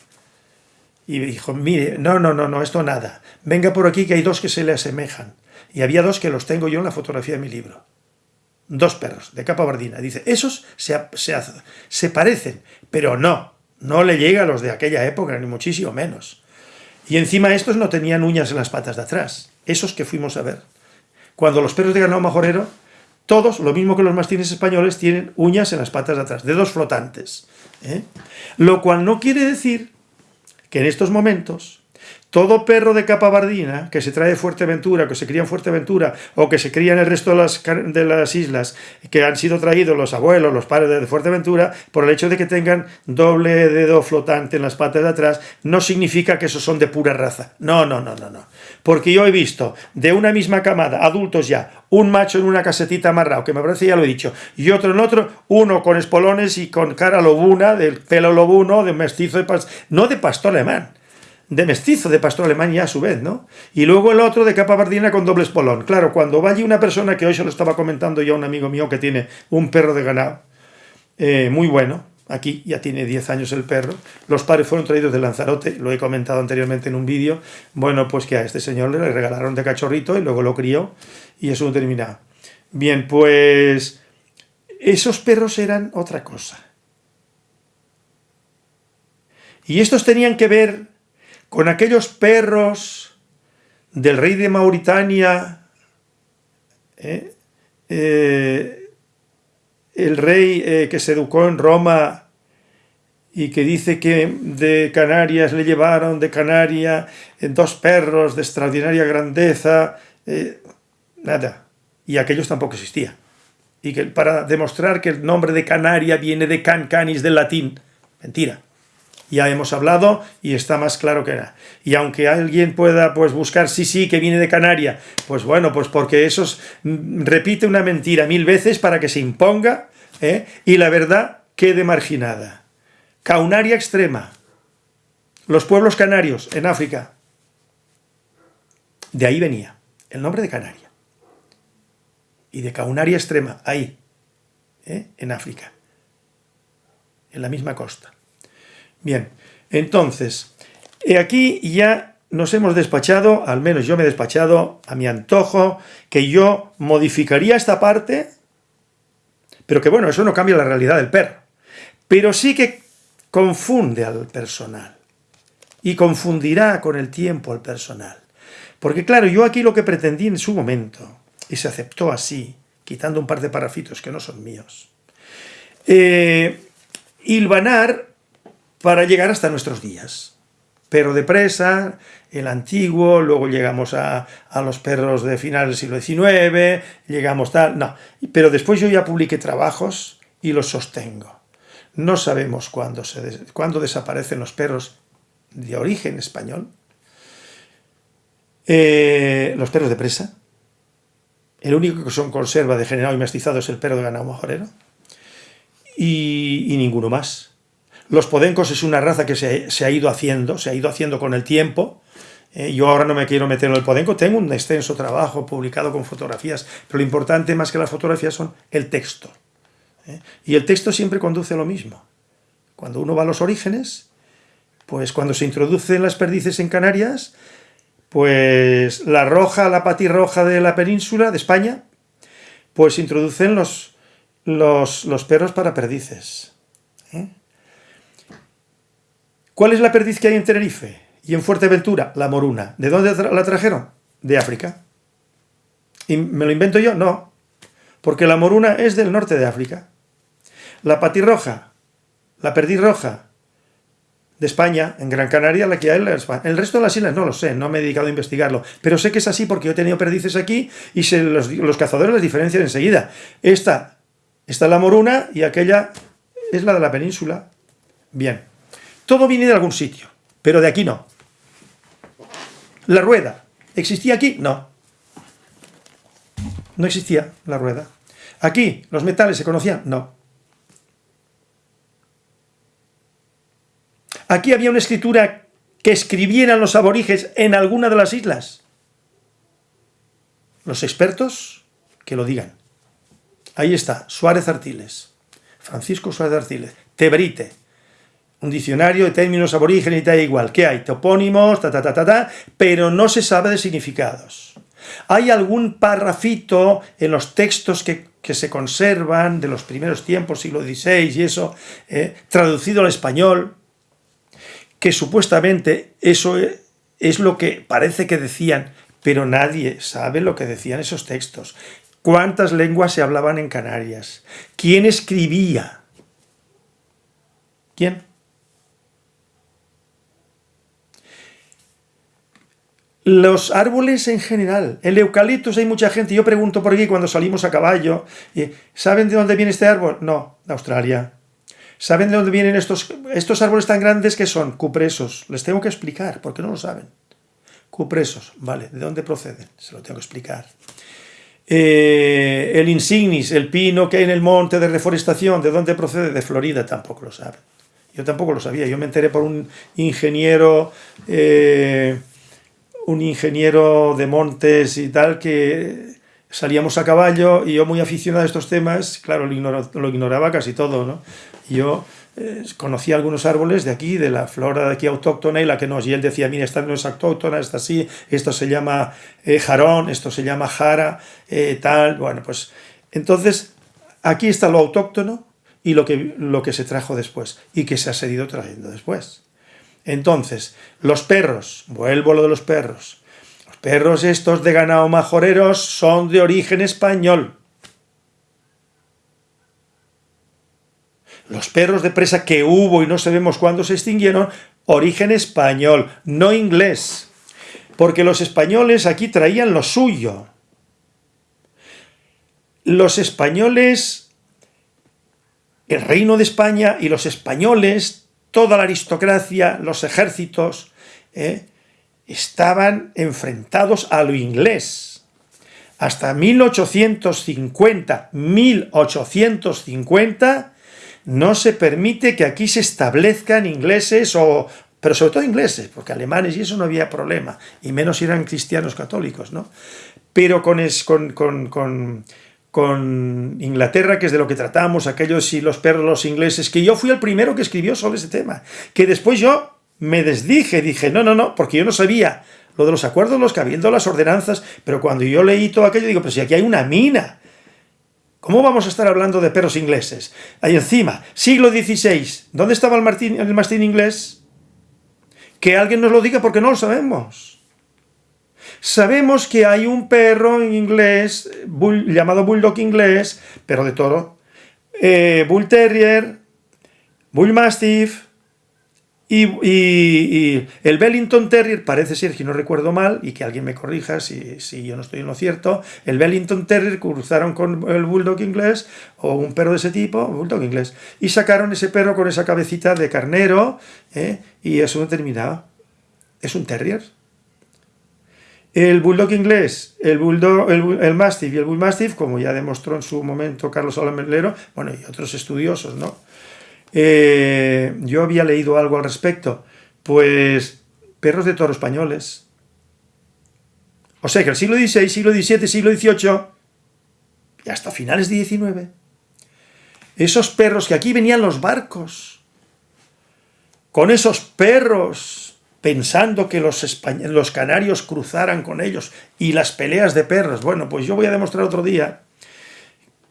Y me dijo, mire, no, no, no, no, esto nada. Venga por aquí que hay dos que se le asemejan y había dos que los tengo yo en la fotografía de mi libro. dos perros de capa bardina. Dice, esos se, se parecen, pero no, no le llega a los de aquella época, ni muchísimo menos. Y encima estos no tenían uñas en las patas de atrás, esos que fuimos a ver. Cuando los perros de ganado majorero, todos, lo mismo que los mastines españoles, tienen uñas en las patas de atrás, dedos flotantes. ¿eh? Lo cual no quiere decir que en estos momentos todo perro de capa bardina que se trae de Fuerteventura, que se cría en Fuerteventura o que se cría en el resto de las, de las islas que han sido traídos los abuelos, los padres de Fuerteventura, por el hecho de que tengan doble dedo flotante en las patas de atrás, no significa que esos son de pura raza. No, no, no, no, no. Porque yo he visto de una misma camada, adultos ya, un macho en una casetita amarrado, que me parece ya lo he dicho, y otro en otro, uno con espolones y con cara lobuna, del pelo lobuno, de mestizo de no de pastor alemán, de mestizo de pastor alemán ya a su vez, ¿no? Y luego el otro de capa bardina con doble espolón. Claro, cuando va allí una persona, que hoy se lo estaba comentando ya un amigo mío que tiene un perro de ganado, eh, muy bueno, aquí ya tiene 10 años el perro, los padres fueron traídos de Lanzarote, lo he comentado anteriormente en un vídeo, bueno, pues que a este señor le regalaron de cachorrito y luego lo crió y eso no terminado. Bien, pues esos perros eran otra cosa. Y estos tenían que ver con aquellos perros del rey de Mauritania, ¿eh? Eh, el rey eh, que se educó en Roma y que dice que de Canarias le llevaron de Canarias dos perros de extraordinaria grandeza, nada, y aquellos tampoco existían. Y que para demostrar que el nombre de Canaria viene de can canis del latín, mentira ya hemos hablado y está más claro que nada. Y aunque alguien pueda pues buscar, sí, sí, que viene de Canaria, pues bueno, pues porque eso mm, repite una mentira mil veces para que se imponga ¿eh? y la verdad quede marginada. Caunaria extrema, los pueblos canarios en África, de ahí venía el nombre de Canaria. Y de Caunaria extrema, ahí, ¿eh? en África, en la misma costa. Bien, entonces, aquí ya nos hemos despachado, al menos yo me he despachado a mi antojo, que yo modificaría esta parte, pero que bueno, eso no cambia la realidad del perro, pero sí que confunde al personal y confundirá con el tiempo al personal. Porque claro, yo aquí lo que pretendí en su momento, y se aceptó así, quitando un par de parafitos que no son míos, eh, hilvanar para llegar hasta nuestros días. Pero depresa, el antiguo, luego llegamos a, los perros de finales del siglo XIX, llegamos tal... No, pero después yo ya publiqué trabajos y los sostengo. No sabemos cuándo, se, cuándo desaparecen los perros de origen español, eh, los perros de presa, el único que son conserva de generado y mestizado es el perro de ganado majorero, y ninguno más. Los podencos es una raza que se, ha ido haciendo, se ha ido haciendo con el tiempo. Eh, yo ahora no me quiero meter en el podenco, tengo un extenso trabajo publicado con fotografías, pero lo importante más que las fotografías son el texto. ¿eh? Y el texto siempre conduce a lo mismo. Cuando uno va a los orígenes, pues cuando se introducen las perdices en Canarias, pues la roja, la patirroja de la península, de España, pues introducen los, los, los perros para perdices. ¿eh? ¿Cuál es la perdiz que hay en Tenerife y en Fuerteventura? La moruna. ¿De dónde la trajeron? De África. ¿Y me lo invento yo? No. Porque la moruna es del norte de África. La patirroja, la perdiz roja, de España, en Gran Canaria, la que hay en El resto de las islas no lo sé, no me he dedicado a investigarlo, pero sé que es así porque yo he tenido perdices aquí y los, cazadores las diferencian enseguida. Esta, esta es la moruna y aquella es la de la península. Bien. Todo viene de algún sitio, pero de aquí no. La rueda, ¿existía aquí? No. No existía la rueda. ¿Aquí los metales se conocían? No. ¿Aquí había una escritura que escribieran los aborígenes en alguna de las islas? Los expertos que lo digan. Ahí está, Suárez Artiles, Francisco Suárez Artiles, Tebrite, un diccionario de términos aborígenes y tal igual. ¿Qué hay? Topónimos, ta, ta, ta, ta, ta, pero no se sabe de significados. Hay algún parrafito en los textos que, que se conservan de los primeros tiempos, siglo XVI y eso, eh, traducido al español, que supuestamente eso es lo que parece que decían, pero nadie sabe lo que decían esos textos. ¿Cuántas lenguas se hablaban en Canarias? ¿Quién escribía? ¿Quién? Los árboles en general, el eucaliptus hay mucha gente, yo pregunto por aquí cuando salimos a caballo, ¿saben de dónde viene este árbol? No, de Australia. ¿Saben de dónde vienen estos, estos árboles tan grandes que son? Cupresos. Les tengo que explicar, porque no lo saben. Cupresos, vale, ¿de dónde proceden? Se lo tengo que explicar. Eh, el insignis, el pino que hay en el monte de reforestación, ¿de dónde procede? De Florida, tampoco lo saben. Yo tampoco lo sabía, yo me enteré por un ingeniero... Eh, un ingeniero de montes y tal, que salíamos a caballo y yo muy aficionado a estos temas, claro, lo, ignoraba casi todo, ¿no? Yo eh, conocía algunos árboles de aquí, de la flora de aquí autóctona y la que no, y él decía, mira, esta no es autóctona, esta sí, esto se llama eh, jarón, esto se llama jara, eh, tal, bueno, pues entonces aquí está lo autóctono y lo que, lo que se trajo después y que se ha seguido trayendo después. Entonces, los perros, vuelvo a lo de los perros, los perros estos de ganado majoreros son de origen español. Los perros de presa que hubo y no sabemos cuándo se extinguieron, origen español, no inglés. Porque los españoles aquí traían lo suyo. Los españoles, el reino de España y los españoles toda la aristocracia, los ejércitos, ¿eh? estaban enfrentados a lo inglés. Hasta 1850, 1850, no se permite que aquí se establezcan ingleses o pero sobre todo ingleses, porque alemanes y eso no había problema, y menos eran cristianos católicos, ¿no? Pero con, con, con con Inglaterra, que es de lo que tratamos, aquellos y los perros, los ingleses, que yo fui el primero que escribió sobre ese tema, que después yo me desdije, dije, no, no, no, porque yo no sabía lo de los acuerdos, los cabildos, las ordenanzas, pero cuando yo leí todo aquello, digo, pero si aquí hay una mina, ¿cómo vamos a estar hablando de perros ingleses? Ahí encima, siglo XVI, ¿dónde estaba el, martín, el mastín inglés? Que alguien nos lo diga porque no lo sabemos. Sabemos que hay un perro en inglés, llamado Bulldog inglés, pero de toro, eh, Bull Terrier, Bull Mastiff, y, el Bellington Terrier, parece ser, que no recuerdo mal, y que alguien me corrija si, si, yo no estoy en lo cierto, el Bellington Terrier cruzaron con el Bulldog inglés, o un perro de ese tipo, Bulldog inglés, y sacaron ese perro con esa cabecita de carnero, ¿eh? y eso determinado. Es un Terrier. El bulldog inglés, el bulldog, el, mastiff y el bull mastiff, como ya demostró en su momento Carlos Alamelero, bueno, y otros estudiosos, ¿no? Eh, yo había leído algo al respecto, pues perros de toro españoles. O sea que el siglo XVI, siglo XVII, siglo XVIII y hasta finales de XIX, esos perros que aquí venían los barcos, con esos perros pensando que los, los canarios cruzaran con ellos, y las peleas de perros. Bueno, pues yo voy a demostrar otro día,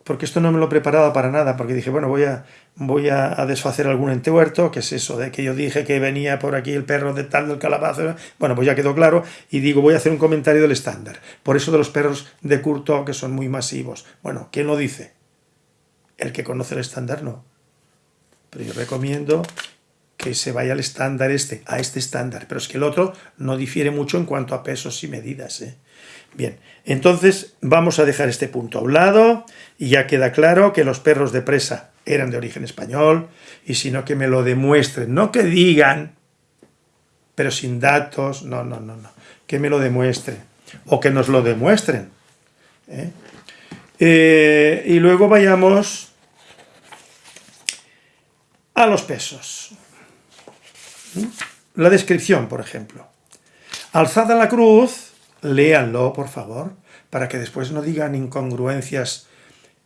porque esto no me lo preparaba para nada, porque dije, bueno, voy a, voy a, desfacer algún entuerto, que es eso, de que yo dije que venía por aquí el perro de tal del calabazo, bueno, pues ya quedó claro, y digo, voy a hacer un comentario del estándar. Por eso de los perros de curto, que son muy masivos. Bueno, ¿quién lo dice? El que conoce el estándar no. Pero yo recomiendo que se vaya al estándar este, a este estándar, pero es que el otro no difiere mucho en cuanto a pesos y medidas. ¿eh? Bien, entonces vamos a dejar este punto a un lado y ya queda claro que los perros de presa eran de origen español y sino que me lo demuestren, no que digan, pero sin datos, no, no, no, no, que me lo demuestren o que nos lo demuestren. ¿eh? Eh, y luego vayamos a los pesos. La descripción, por ejemplo. Alzada la cruz, léanlo, por favor, para que después no digan incongruencias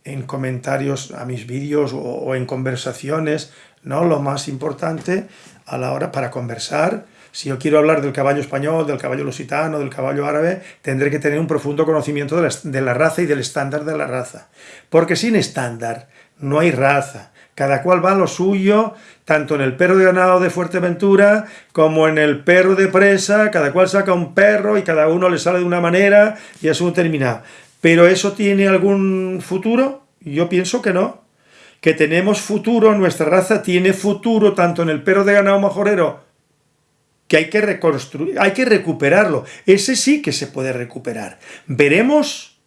en comentarios a mis vídeos o, en conversaciones, ¿no? Lo más importante, a la hora para conversar. Si yo quiero hablar del caballo español, del caballo lusitano, del caballo árabe, tendré que tener un profundo conocimiento de la raza y del estándar de la raza. Porque sin estándar no hay raza. Cada cual va a lo suyo, tanto en el perro de ganado de Fuerteventura como en el perro de presa, cada cual saca un perro y cada uno le sale de una manera y un terminado. ¿Pero eso tiene algún futuro? Yo pienso que no. Que tenemos futuro, nuestra raza tiene futuro tanto en el perro de ganado majorero, que hay que reconstruir, hay que recuperarlo. Ese sí que se puede recuperar. Veremos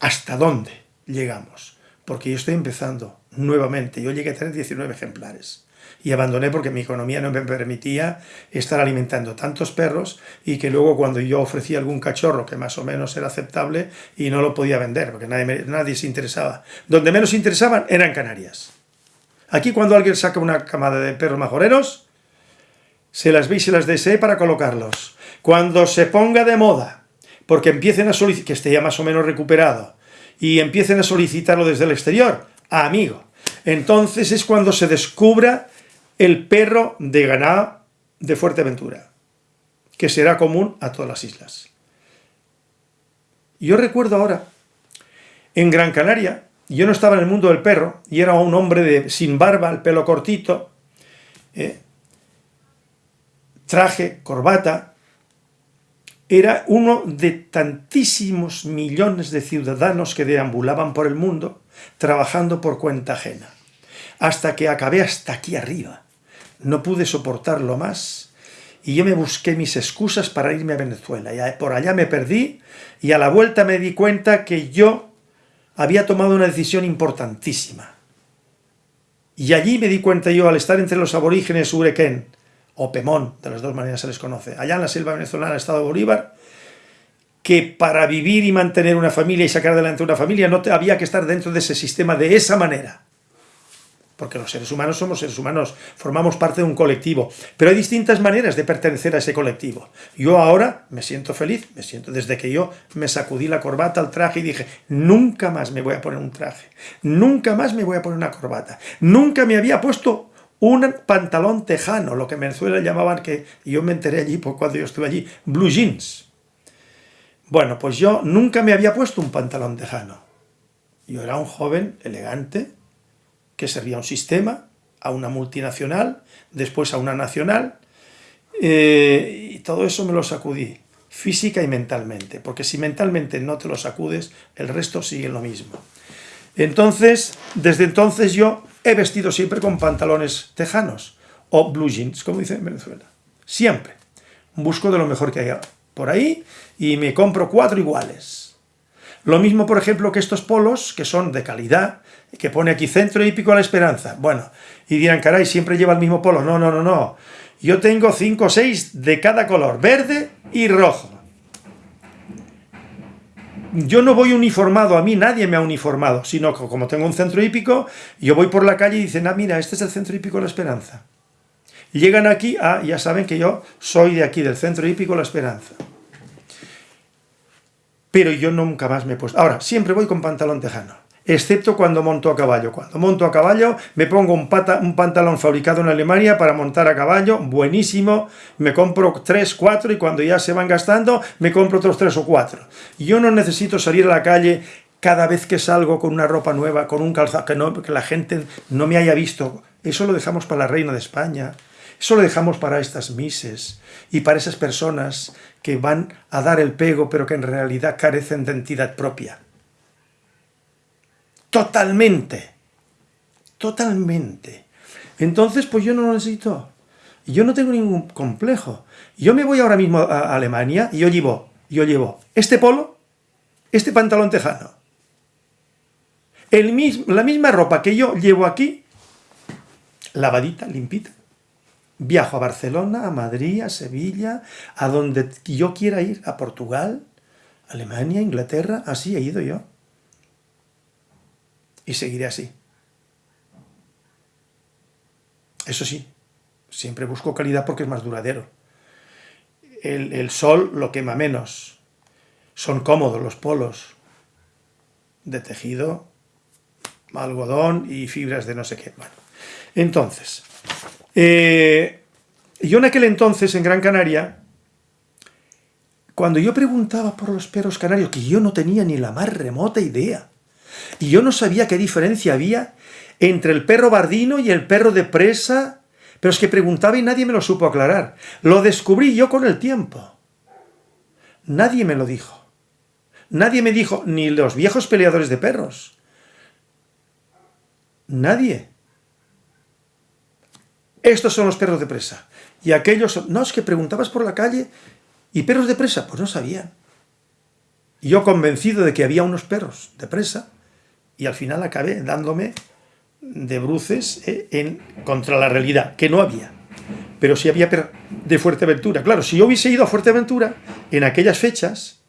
hasta dónde llegamos. Porque yo estoy empezando nuevamente. Yo llegué a tener 19 ejemplares y abandoné porque mi economía no me permitía estar alimentando tantos perros y que luego cuando yo ofrecía algún cachorro que más o menos era aceptable y no lo podía vender porque nadie, nadie se interesaba. Donde menos interesaban eran Canarias. Aquí cuando alguien saca una camada de perros majoreros, se las ve y se las desee para colocarlos. Cuando se ponga de moda, porque empiecen a solicitar, que esté ya más o menos recuperado, y empiecen a solicitarlo desde el exterior, amigo, entonces es cuando se descubra el perro de ganado de Fuerteventura, que será común a todas las islas. Yo recuerdo ahora, en Gran Canaria, yo no estaba en el mundo del perro, y era un hombre de, sin barba, el pelo cortito, ¿eh? traje, corbata, era uno de tantísimos millones de ciudadanos que deambulaban por el mundo trabajando por cuenta ajena, hasta que acabé hasta aquí arriba, no pude soportarlo más y yo me busqué mis excusas para irme a Venezuela. Y por allá me perdí y a la vuelta me di cuenta que yo había tomado una decisión importantísima. Y allí me di cuenta yo, al estar entre los aborígenes Urequén o Pemón, de las dos maneras se les conoce, allá en la selva venezolana, estado Bolívar, que para vivir y mantener una familia y sacar adelante una familia no te, había que estar dentro de ese sistema de esa manera porque los seres humanos somos seres humanos, formamos parte de un colectivo, pero hay distintas maneras de pertenecer a ese colectivo. Yo ahora me siento feliz, me siento desde que yo me sacudí la corbata, el traje y dije, nunca más me voy a poner un traje, nunca más me voy a poner una corbata, nunca me había puesto un pantalón tejano, lo que en Venezuela llamaban, que yo me enteré allí por cuando yo estuve allí, blue jeans. Bueno, pues yo nunca me había puesto un pantalón tejano. Yo era un joven elegante, que servía a un sistema, a una multinacional, después a una nacional, eh, y todo eso me lo sacudí, física y mentalmente, porque si mentalmente no te lo sacudes, el resto sigue lo mismo. Entonces, desde entonces yo he vestido siempre con pantalones tejanos, o blue jeans, como dicen en Venezuela. Siempre. Busco de lo mejor que haya por ahí y me compro cuatro iguales. Lo mismo, por ejemplo, que estos polos, que son de calidad, que pone aquí Centro Hípico a la Esperanza. Bueno, y dirán, caray, siempre lleva el mismo polo. No, no, no, no. Yo tengo cinco o seis de cada color, verde y rojo. Yo no voy uniformado, a mí nadie me ha uniformado, sino que como tengo un centro hípico, yo voy por la calle y dicen, ah, mira, este es el centro hípico La Esperanza. Llegan aquí, ah, ya saben que yo soy de aquí, del centro hípico La Esperanza. Pero yo nunca más me he puesto... Ahora, siempre voy con pantalón tejano excepto cuando monto a caballo. Cuando monto a caballo me pongo un, pantalón fabricado en Alemania para montar a caballo, buenísimo, me compro 3, 4 y cuando ya se van gastando me compro otros 3 o 4. Yo no necesito salir a la calle cada vez que salgo con una ropa nueva, con un calzado, que la gente no me haya visto. Eso lo dejamos para la reina de España, eso lo dejamos para estas mises y para esas personas que van a dar el pego pero que en realidad carecen de entidad propia. Totalmente. Totalmente. Entonces, pues yo no lo necesito. Yo no tengo ningún complejo. Yo me voy ahora mismo a Alemania y yo llevo, yo llevo este polo, este pantalón tejano. La misma ropa que yo llevo aquí, lavadita, limpita. Viajo a Barcelona, a Madrid, a Sevilla, a donde yo quiera ir, a Portugal, Alemania, Inglaterra, así he ido yo y seguiré así. Eso sí, siempre busco calidad porque es más duradero. El, sol lo quema menos. Son cómodos los polos de tejido, algodón y fibras de no sé qué. Bueno, entonces, Eh, yo en aquel entonces, en Gran Canaria, cuando yo preguntaba por los perros canarios, que yo no tenía ni la más remota idea, y yo no sabía qué diferencia había entre el perro bardino y el perro de presa, pero es que preguntaba y nadie me lo supo aclarar. Lo descubrí yo con el tiempo. Nadie me lo dijo. Nadie me dijo, ni los viejos peleadores de perros. Nadie. Estos son los perros de presa. Y aquellos son... No, es que preguntabas por la calle y perros de presa, pues no sabían. Y yo convencido de que había unos perros de presa, y al final acabé dándome de bruces eh, contra la realidad, que no había. Pero sí había de Fuerteventura. Claro, si yo hubiese ido a Fuerteventura en aquellas fechas,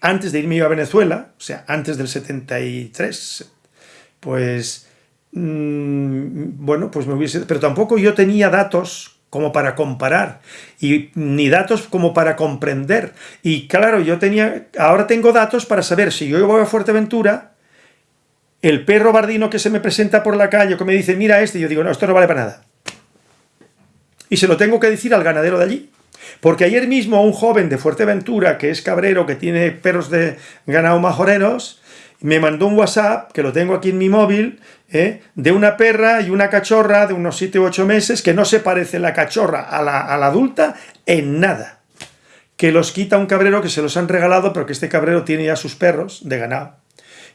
antes de irme a Venezuela, o sea, antes del 73, pues, mmm, bueno, pues me hubiese... Pero tampoco yo tenía datos como para comparar, y ni datos como para comprender. Y claro, yo tenía, ahora tengo datos para saber si yo voy a Fuerteventura, el perro bardino que se me presenta por la calle, que me dice, mira este, yo digo, no, esto no vale para nada. Y se lo tengo que decir al ganadero de allí. Porque ayer mismo un joven de Fuerteventura, que es cabrero, que tiene perros de ganado majoreros, me mandó un WhatsApp, que lo tengo aquí en mi móvil, ¿eh? de una perra y una cachorra de unos 7 u 8 meses, que no se parece la cachorra a la, a la adulta en nada. Que los quita un cabrero que se los han regalado, pero que este cabrero tiene ya sus perros de ganado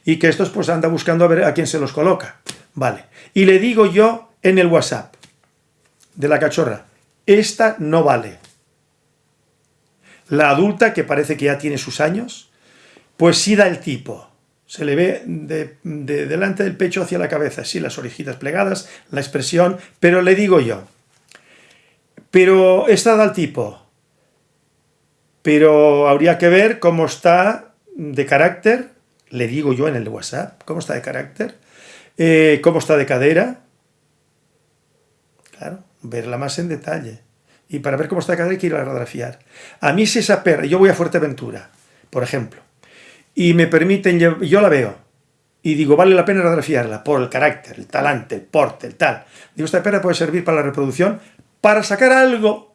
y que estos pues anda buscando a ver a quién se los coloca. Vale. Y le digo yo en el WhatsApp de la cachorra, esta no vale. La adulta, que parece que ya tiene sus años, pues sí da el tipo. Se le ve de, delante del pecho hacia la cabeza, sí, las orejitas plegadas, la expresión, pero le digo yo, pero esta da el tipo, pero habría que ver cómo está de carácter, le digo yo en el WhatsApp, cómo está de carácter, eh, cómo está de cadera, claro, verla más en detalle. Y para ver cómo está de cadera hay que ir a radiografiar. A mí si esa perra, yo voy a Fuerteventura, por ejemplo, y me permiten, yo la veo, y digo, vale la pena radiografiarla por el carácter, el talante, el porte, el tal. Digo, esta perra puede servir para la reproducción, para sacar algo,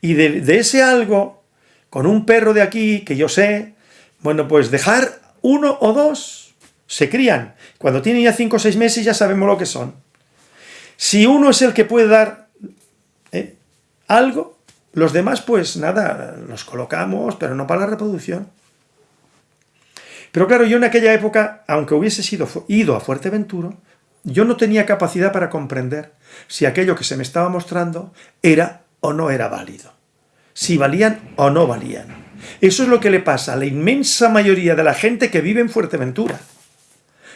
y de, de ese algo, con un perro de aquí, que yo sé, bueno, pues dejar uno o dos se crían. Cuando tienen ya cinco o seis meses ya sabemos lo que son. Si uno es el que puede dar eh, algo, los demás pues nada, los colocamos, pero no para la reproducción. Pero claro, yo en aquella época, aunque hubiese sido, ido a Fuerteventura, yo no tenía capacidad para comprender si aquello que se me estaba mostrando era o no era válido. Si valían o no valían. Eso es lo que le pasa a la inmensa mayoría de la gente que vive en Fuerteventura,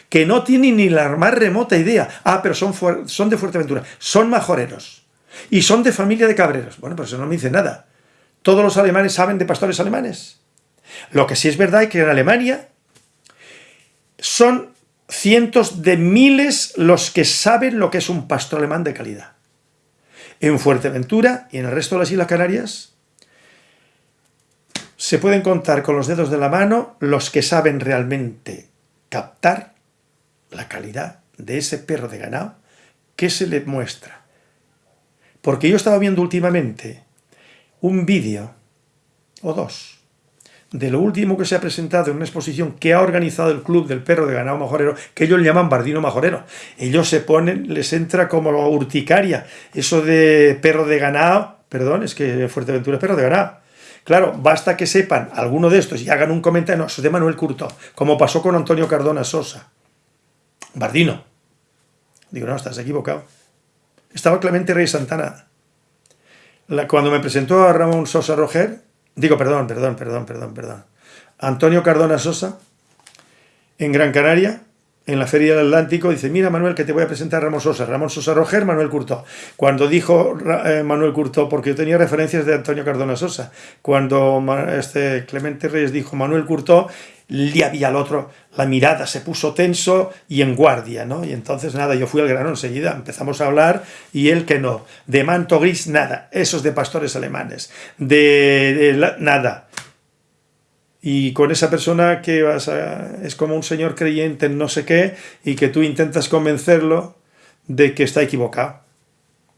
que no tiene ni la más remota idea. Ah, pero son, son de Fuerteventura, son majoreros, y son de familia de cabreros. Bueno, pues eso no me dice nada. ¿Todos los alemanes saben de pastores alemanes? Lo que sí es verdad es que en Alemania son cientos de miles los que saben lo que es un pastor alemán de calidad. En Fuerteventura y en el resto de las Islas Canarias se pueden contar con los dedos de la mano los que saben realmente captar la calidad de ese perro de ganado que se le muestra. Porque yo estaba viendo últimamente un vídeo, o dos, de lo último que se ha presentado en una exposición que ha organizado el Club del Perro de Ganado Majorero, que ellos llaman Bardino Majorero. Ellos se ponen, les entra como urticaria, eso de perro de ganado, perdón, es que Fuerteventura es perro de ganado, Claro, basta que sepan alguno de estos y hagan un comentario, de Manuel Curto, como pasó con Antonio Cardona Sosa. Bardino. Digo, no, estás equivocado. Estaba Clemente Rey Santana. cuando me presentó a Ramón Sosa Roger, digo, perdón, perdón, perdón, perdón, perdón. Antonio Cardona Sosa, en Gran Canaria, en la Feria del Atlántico, dice, mira Manuel que te voy a presentar a Ramón Sosa, Ramón Sosa Roger, Manuel Curto. Cuando dijo eh, Manuel Curto, porque yo tenía referencias de Antonio Cardona Sosa, cuando este Clemente Reyes dijo Manuel Curto, le había al otro, la mirada se puso tenso y en guardia, ¿no? Y entonces nada, yo fui al grano enseguida, empezamos a hablar y él que no, de manto gris nada, esos de pastores alemanes, de, de nada, y con esa persona que vas es como un señor creyente en no sé qué y que tú intentas convencerlo de que está equivocado.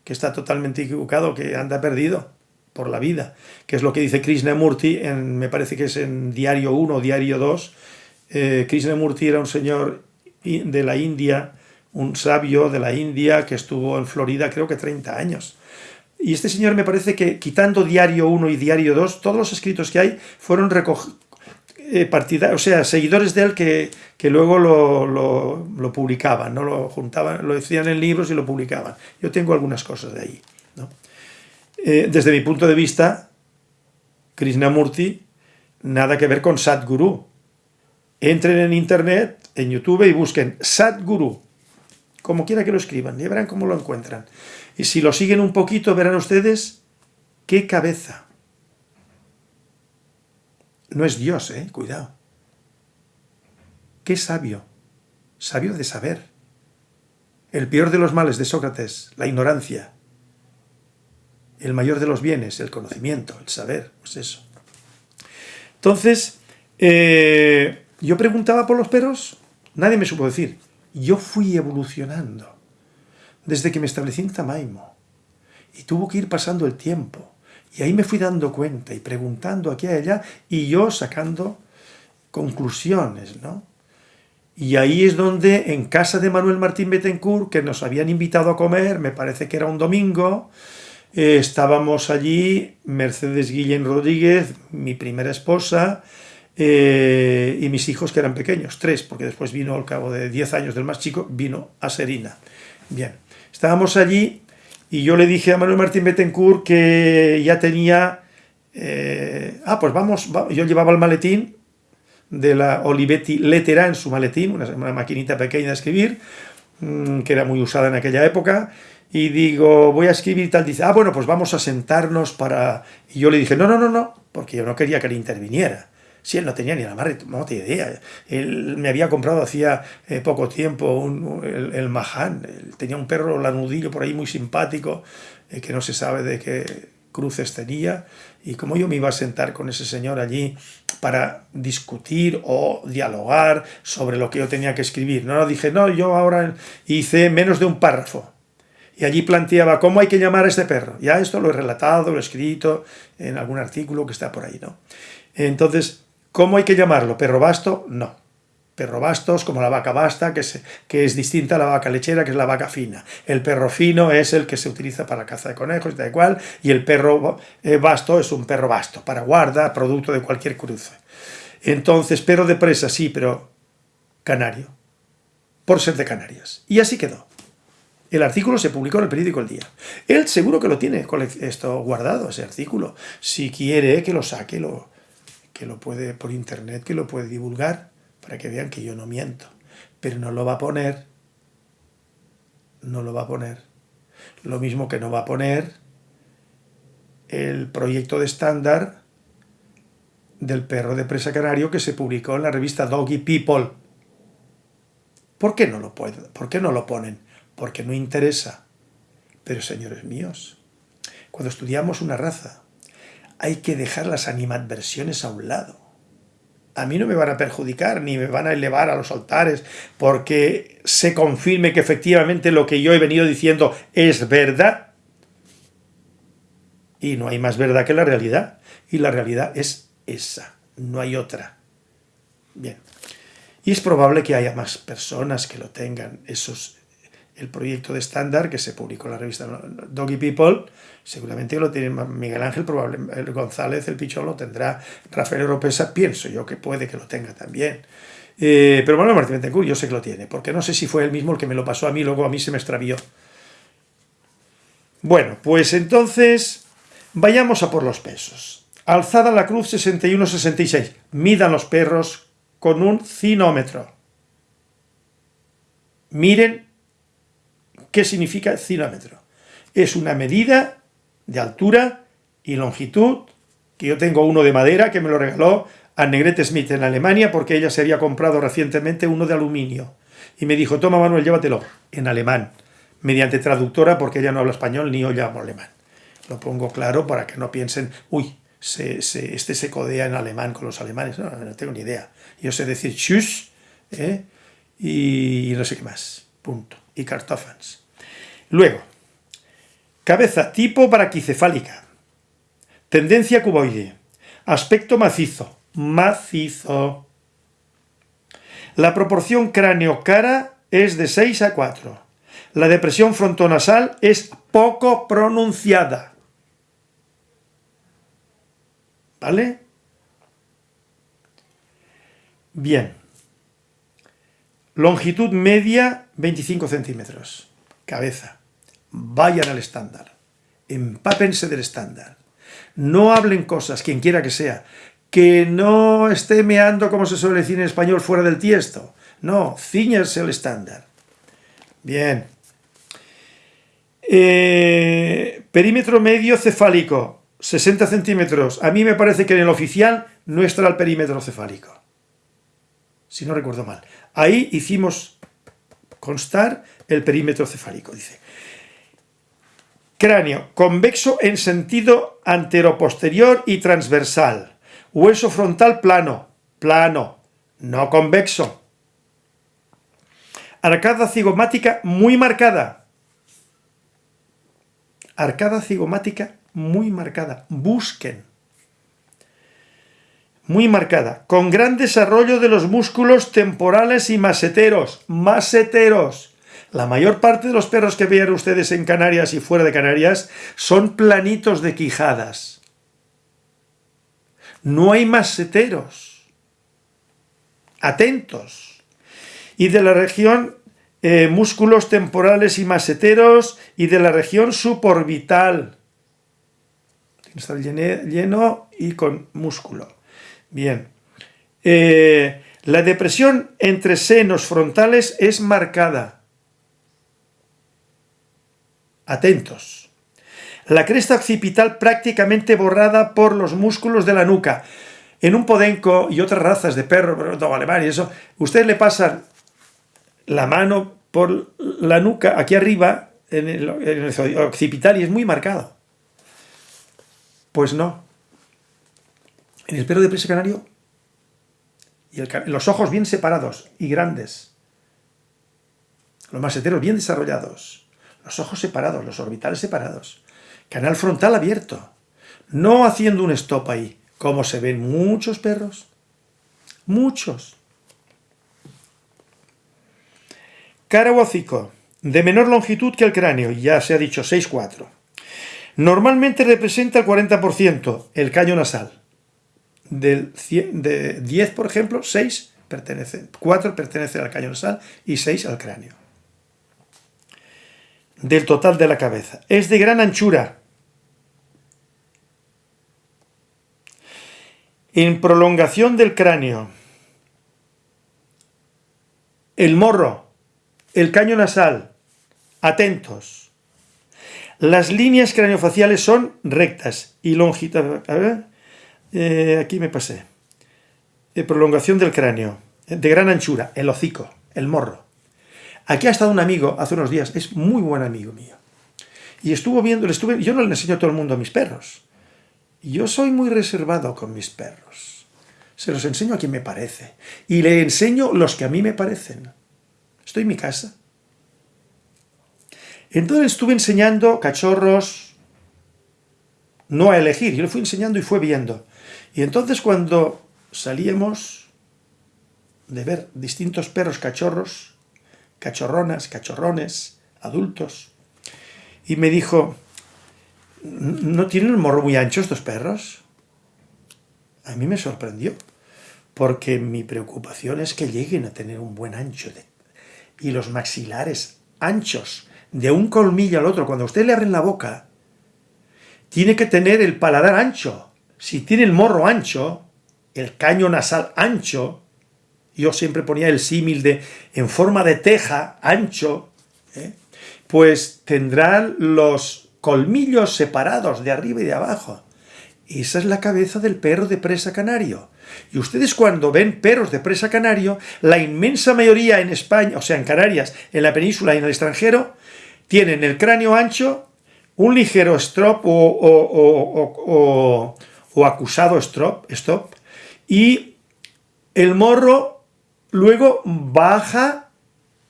que está totalmente equivocado, que anda perdido por la vida, que es lo que dice Krishnamurti, me parece que es en Diario 1 o Diario 2. Eh, Krishnamurti era un señor de la India, un sabio de la India que estuvo en Florida creo que 30 años. Y este señor me parece que quitando Diario 1 y Diario 2, todos los escritos que hay fueron eh, o sea, seguidores de él que, que luego lo, lo, publicaban, ¿no? lo juntaban, lo decían en libros y lo publicaban. Yo tengo algunas cosas de ahí. ¿no? Eh, desde mi punto de vista, Krishnamurti, nada que ver con Sadhguru. Entren en internet, en YouTube y busquen Sadhguru, como quiera que lo escriban, y verán cómo lo encuentran. Y si lo siguen un poquito, verán ustedes qué cabeza. No es Dios, eh, cuidado. Qué sabio, sabio de saber. El peor de los males de Sócrates, la ignorancia. El mayor de los bienes, el conocimiento, el saber, pues eso. Entonces, eh, yo preguntaba por los perros, nadie me supo decir. Yo fui evolucionando desde que me establecí en Tamaimo. Y tuvo que ir pasando el tiempo. Y ahí me fui dando cuenta y preguntando aquí y allá y yo sacando conclusiones, ¿no? Y ahí es donde, en casa de Manuel Martín Betancourt, que nos habían invitado a comer, me parece que era un domingo, eh, estábamos allí, Mercedes Guillén Rodríguez, mi primera esposa, eh, y mis hijos que eran pequeños, tres, porque después vino al cabo de diez años del más chico, vino a Serina. Bien, Estábamos allí y yo le dije a Manuel Martín Bettencourt que ya tenía... Eh, ah, pues vamos, yo llevaba el maletín de la Olivetti Lettera en su maletín, una, maquinita pequeña de escribir, mm, que era muy usada en aquella época, y digo, voy a escribir tal, dice, ah, bueno, pues vamos a sentarnos para... Y yo le dije, no, no, no, no, porque yo no quería que él interviniera. Si él no tenía ni la más remota idea. Él me había comprado hacía eh, poco tiempo el, el Mahan. tenía un perro lanudillo por ahí muy simpático, eh, que no se sabe de qué cruces tenía. Y como yo me iba a sentar con ese señor allí para discutir o dialogar sobre lo que yo tenía que escribir. No, dije, no, yo ahora hice menos de un párrafo. Y allí planteaba cómo hay que llamar a este perro. Ya esto lo he relatado, lo he escrito en algún artículo que está por ahí, ¿no? Entonces, ¿Cómo hay que llamarlo? ¿Perro basto? No. Perro basto es como la vaca basta, que es, que es distinta a la vaca lechera, que es la vaca fina. El perro fino es el que se utiliza para caza de conejos, da igual, y el perro eh, basto es un perro basto, para guarda, producto de cualquier cruce. Entonces, perro de presa, sí, pero canario, por ser de Canarias. Y así quedó. El artículo se publicó en el periódico El Día. Él seguro que lo tiene esto guardado, ese artículo. Si quiere que lo saque, lo, que lo puede por internet, que lo puede divulgar, para que vean que yo no miento. Pero no lo va a poner, no lo va a poner. Lo mismo que no va a poner el proyecto de estándar del perro de presa canario que se publicó en la revista Doggy People. ¿Por qué no lo puede? ¿Por qué no lo ponen? Porque no interesa. Pero señores míos, cuando estudiamos una raza, hay que dejar las animadversiones a un lado. A mí no me van a perjudicar ni me van a elevar a los altares porque se confirme que efectivamente lo que yo he venido diciendo es verdad. Y no hay más verdad que la realidad. Y la realidad es esa, no hay otra. Bien. Y es probable que haya más personas que lo tengan, esos, el proyecto de estándar que se publicó en la revista Doggy People, seguramente lo tiene Miguel Ángel, probablemente González, el Pichón lo tendrá, Rafael Europesa, pienso yo que puede que lo tenga también. Eh, pero bueno, Martín Betancourt yo sé que lo tiene, porque no sé si fue él mismo el que me lo pasó a mí, luego a mí se me extravió. Bueno, pues entonces vayamos a por los pesos. Alzada la cruz 61-66. Midan los perros con un cinómetro. Miren ¿Qué significa cinómetro? Es una medida de altura y longitud, que yo tengo uno de madera que me lo regaló a Negrete Smith en Alemania porque ella se había comprado recientemente uno de aluminio. Y me dijo, toma Manuel, llévatelo, en alemán, mediante traductora porque ella no habla español ni yo llamo alemán. Lo pongo claro para que no piensen, uy, este se codea en alemán con los alemanes. No, tengo ni idea. Yo sé decir tschüss ¿eh? y, no sé qué más. Punto. Y Kartoffans. Luego, Cabeza tipo braquicefálica. Tendencia cuboide. Aspecto macizo. Macizo. La proporción cráneo-cara es de 6 a 4. La depresión frontonasal es poco pronunciada. ¿Vale? Bien. Longitud media 25 centímetros. Cabeza. Vayan al estándar. Empápense del estándar. No hablen cosas, quien quiera que sea. Que no esté meando, como se suele decir en español, fuera del tiesto. No, ciñarse al estándar. Bien. Eh, perímetro medio cefálico. 60 centímetros. A mí me parece que en el oficial no estará el perímetro cefálico. Si no recuerdo mal. Ahí hicimos constar el perímetro cefálico, dice. Cráneo, convexo en sentido anteroposterior y transversal. Hueso frontal plano, plano, no convexo. Arcada cigomática muy marcada. Arcada cigomática muy marcada. Busquen. Muy marcada. Con gran desarrollo de los músculos temporales y maseteros. Maseteros. La mayor parte de los perros que vean ustedes en Canarias y fuera de Canarias son planitos de quijadas. No hay maseteros. Atentos. Y de la región eh, músculos temporales y maseteros y de la región suborbital estar lleno y con músculo. Bien. Eh, la depresión entre senos frontales es marcada. Atentos. La cresta occipital prácticamente borrada por los músculos de la nuca. En un podenco y otras razas de perro, todo alemán y eso, ustedes le pasan la mano por la nuca aquí arriba, en el, en el occipital, y es muy marcado. Pues no. En el perro de presa canario, y los ojos bien separados y grandes, los maseteros bien desarrollados, los ojos separados, los orbitales separados, canal frontal abierto, no haciendo un stop ahí, como se ven muchos perros, muchos. Cara hocico, de menor longitud que el cráneo, ya se ha dicho 6-4. Normalmente representa el 40% el caño nasal. Del de 10, por ejemplo, 6 pertenecen, 4 pertenecen al caño nasal y 6 al cráneo. Del total de la cabeza. Es de gran anchura. En prolongación del cráneo. El morro, el caño nasal, atentos las líneas craneofaciales son rectas y longitudinales. A ver, eh, aquí me pasé. De prolongación del cráneo, de gran anchura, el hocico, el morro. Aquí ha estado un amigo hace unos días, es muy buen amigo mío. Y estuvo viendo, le estuve, yo no le enseño a todo el mundo a mis perros. Yo soy muy reservado con mis perros. Se los enseño a quien me parece. Y le enseño los que a mí me parecen. Estoy en mi casa. Entonces estuve enseñando cachorros, no a elegir, yo le fui enseñando y fue viendo. Y entonces cuando salíamos de ver distintos perros cachorros, cachorronas, cachorrones, adultos, y me dijo, ¿no tienen el morro muy ancho estos perros? A mí me sorprendió, porque mi preocupación es que lleguen a tener un buen ancho y los maxilares anchos, de un colmillo al otro, cuando usted le abre la boca, tiene que tener el paladar ancho. Si tiene el morro ancho, el caño nasal ancho, yo siempre ponía el símil de en forma de teja, ancho, ¿eh? pues tendrán los colmillos separados de arriba y de abajo. Esa es la cabeza del perro de presa canario. Y ustedes cuando ven perros de presa canario, la inmensa mayoría en España, o sea, en Canarias, en la península y en el extranjero, tienen el cráneo ancho, un ligero strop o, acusado strop, stop, y el morro luego baja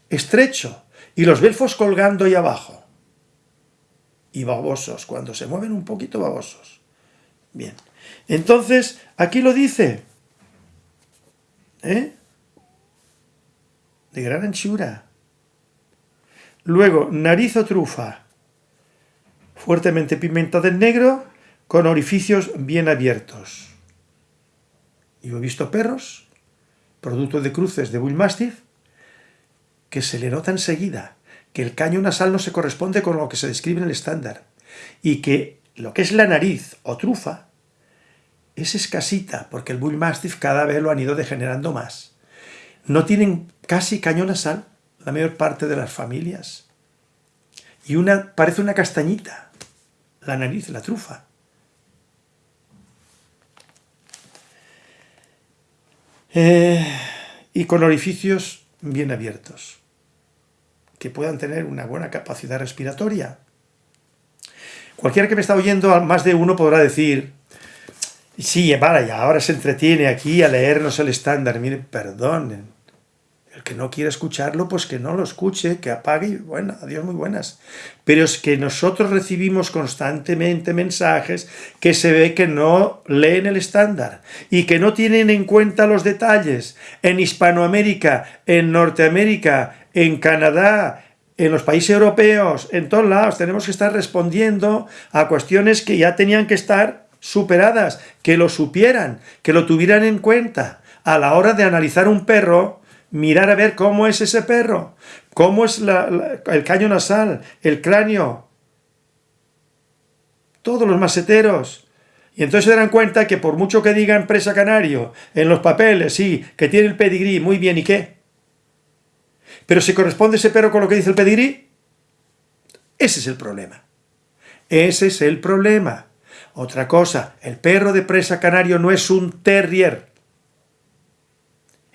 estrecho y los belfos colgando ahí abajo. y babosos, cuando se mueven un poquito babosos. Bien, entonces, aquí lo dice, ¿eh? De gran anchura. Luego, nariz o trufa, fuertemente pimentada en negro, con orificios bien abiertos. Yo he visto perros, producto de cruces de Bull Mastiff, que se le nota enseguida que el caño nasal no se corresponde con lo que se describe en el estándar y que lo que es la nariz o trufa es escasita, porque el Bull Mastiff cada vez lo han ido degenerando más. No tienen casi caño nasal la mayor parte de las familias. Y una parece una castañita, la nariz, la trufa. Eh, y con orificios bien abiertos, que puedan tener una buena capacidad respiratoria. Cualquiera que me está oyendo, más de uno podrá decir, sí, vale, ya ahora se entretiene aquí a leernos el estándar. Miren, perdonen, que no quiera escucharlo, pues que no lo escuche, que apague y bueno, adiós muy buenas. Pero es que nosotros recibimos constantemente mensajes que se ve que no leen el estándar y que no tienen en cuenta los detalles. En Hispanoamérica, en Norteamérica, en Canadá, en los países europeos, en todos lados, tenemos que estar respondiendo a cuestiones que ya tenían que estar superadas, que lo supieran, que lo tuvieran en cuenta. A la hora de analizar un perro, mirar a ver cómo es ese perro, cómo es el caño nasal, el cráneo, todos los maseteros. Y entonces se darán cuenta que por mucho que diga empresa canario en los papeles, sí, que tiene el pedigrí, muy bien, ¿y qué? Pero si corresponde ese perro con lo que dice el pedigrí, ese es el problema. Ese es el problema. Otra cosa, el perro de presa canario no es un terrier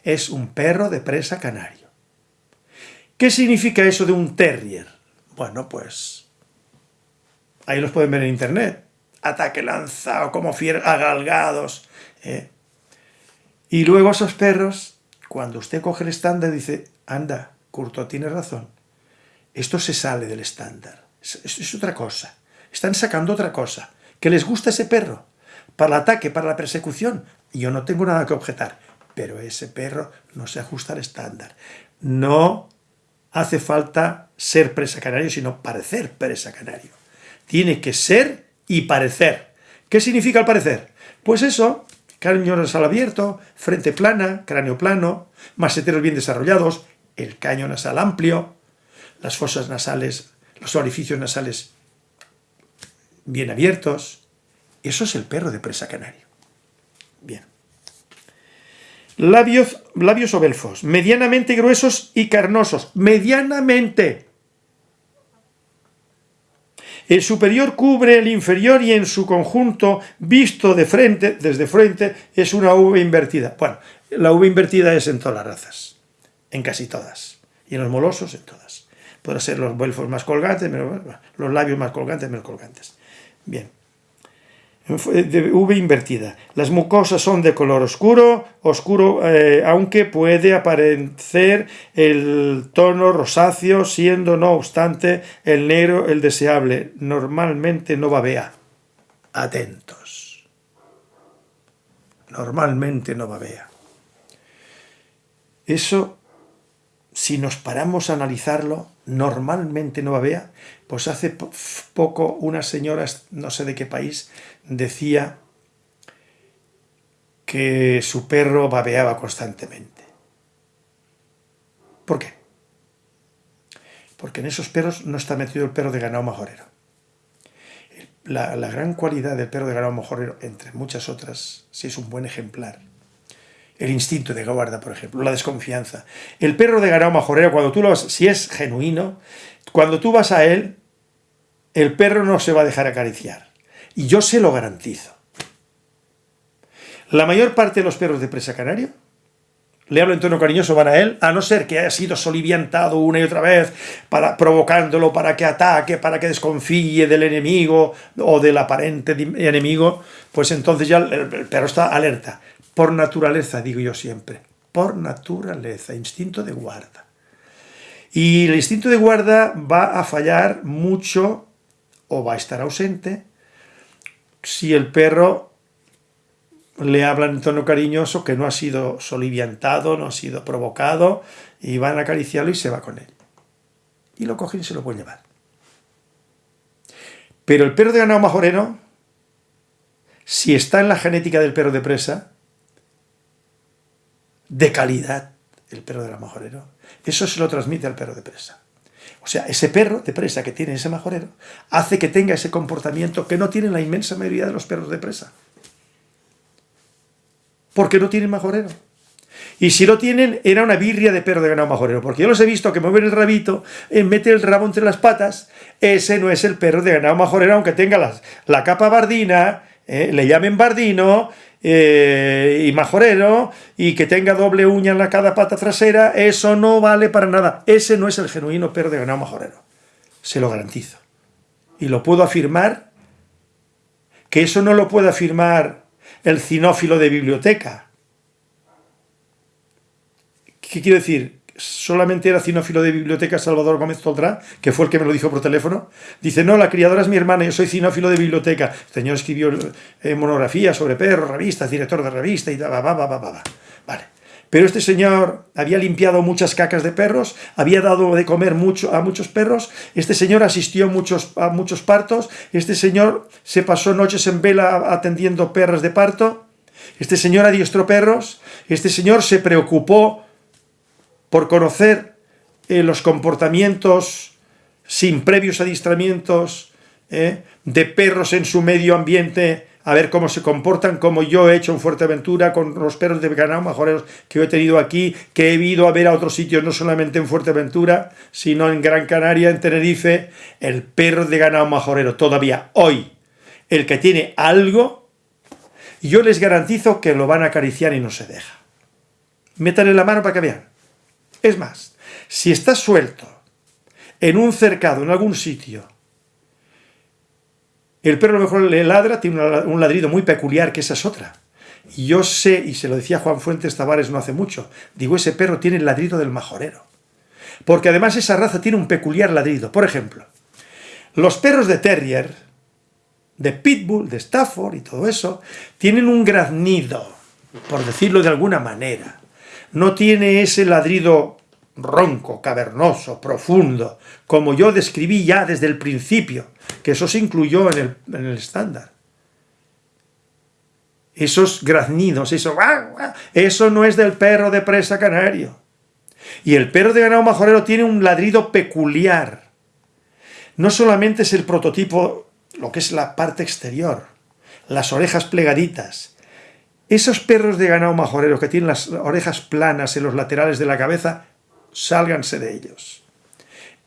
es un perro de presa canario. ¿Qué significa eso de un terrier? Bueno, pues ahí los pueden ver en internet. Ataque lanzado, como fieros agalgados. ¿eh? Y luego esos perros, cuando usted coge el estándar, dice, anda, Curto tiene razón. Esto se sale del estándar. Es, es otra cosa. Están sacando otra cosa. Que les gusta ese perro. Para el ataque, para la persecución. Yo no tengo nada que objetar pero ese perro no se ajusta al estándar. No hace falta ser presa canario, sino parecer presa canario. Tiene que ser y parecer. ¿Qué significa el parecer? Pues eso, cráneo nasal abierto, frente plana, cráneo plano, maseteros bien desarrollados, el caño nasal amplio, las fosas nasales, los orificios nasales bien abiertos. Eso es el perro de presa canario. Bien. Labios, labios belfos, medianamente gruesos y carnosos. Medianamente. El superior cubre el inferior y en su conjunto, visto de frente, desde frente, es una V invertida. Bueno, la V invertida es en todas las razas, en casi todas. Y en los molosos, en todas. Pueden ser los belfos más colgantes, los labios más colgantes, menos colgantes. Bien de V invertida. Las mucosas son de color oscuro, oscuro, eh, aunque puede aparecer el tono rosáceo, siendo no obstante el negro el deseable. Normalmente no babea. Atentos. Normalmente no babea. Eso, si nos paramos a analizarlo, normalmente no babea, pues hace poco una señora, no sé de qué país, decía que su perro babeaba constantemente. ¿Por qué? Porque en esos perros no está metido el perro de ganado majorero. La, gran cualidad del perro de ganado majorero, entre muchas otras, si es un buen ejemplar, el instinto de guarda, por ejemplo, la desconfianza. El perro de ganado majorero, cuando tú lo vas, si es genuino, cuando tú vas a él, el perro no se va a dejar acariciar. Y yo se lo garantizo. La mayor parte de los perros de presa canario, le hablo en tono cariñoso, van a él, a no ser que haya sido soliviantado una y otra vez, para, provocándolo para que ataque, para que desconfíe del enemigo o del aparente enemigo, pues entonces ya el perro está alerta. Por naturaleza, digo yo siempre, por naturaleza, instinto de guarda. Y el instinto de guarda va a fallar mucho o va a estar ausente. Si el perro le habla en tono cariñoso, que no ha sido soliviantado, no ha sido provocado, y van a acariciarlo y se va con él. Y lo cogen y se lo pueden llevar. Pero el perro de ganado majorero, si está en la genética del perro de presa, de calidad, el perro de la majorero, eso se lo transmite al perro de presa. O sea, ese perro de presa que tiene ese majorero hace que tenga ese comportamiento que no tiene la inmensa mayoría de los perros de presa. Porque no tienen majorero. Y si lo tienen, era una birria de perro de ganado majorero. Porque yo los he visto que mueven el rabito, eh, mete el rabo entre las patas. Ese no es el perro de ganado majorero, aunque tenga la capa bardina, eh, le llamen bardino, eh, y majorero y que tenga doble uña en la cada pata trasera, eso no vale para nada. Ese no es el genuino perro de ganado majorero. Se lo garantizo. Y lo puedo afirmar, que eso no lo puede afirmar el cinófilo de biblioteca. ¿Qué quiero decir? Solamente era cinófilo de biblioteca Salvador Gómez Toldrá, que fue el que me lo dijo por teléfono, dice, no, la criadora es mi hermana, yo soy cinófilo de biblioteca. El señor escribió eh, monografías sobre perros, revistas, director de revista y va, va, va. Vale. Pero este señor había limpiado muchas cacas de perros, había dado de comer mucho a muchos perros, este señor asistió muchos, a muchos partos, este señor se pasó noches en vela atendiendo perros de parto, este señor adiestró perros, este señor se preocupó por conocer eh, los comportamientos sin previos adiestramientos eh, de perros en su medio ambiente, a ver cómo se comportan, como yo he hecho en Fuerteventura con los perros de ganado majoreros que he tenido aquí, que he ido a ver a otros sitios, no solamente en Fuerteventura, sino en Gran Canaria, en Tenerife, el perro de ganado majorero, todavía hoy, el que tiene algo, yo les garantizo que lo van a acariciar y no se deja. Métanle la mano para que vean. Es más, si está suelto en un cercado, en algún sitio, el perro a lo mejor le ladra, tiene un ladrido muy peculiar, que esa es otra. Y yo sé, y se lo decía Juan Fuentes Tavares no hace mucho, digo, ese perro tiene el ladrido del majorero. Porque además esa raza tiene un peculiar ladrido. Por ejemplo, los perros de terrier, de pitbull, de Stafford y todo eso, tienen un graznido, por decirlo de alguna manera no tiene ese ladrido ronco, cavernoso, profundo, como yo describí ya desde el principio, que eso se incluyó en el, estándar. Esos graznidos, eso, eso no es del perro de presa canario. Y el perro de ganado majorero tiene un ladrido peculiar. No solamente es el prototipo, lo que es la parte exterior, las orejas plegaditas, esos perros de ganado majorero que tienen las orejas planas en los laterales de la cabeza, sálganse de ellos.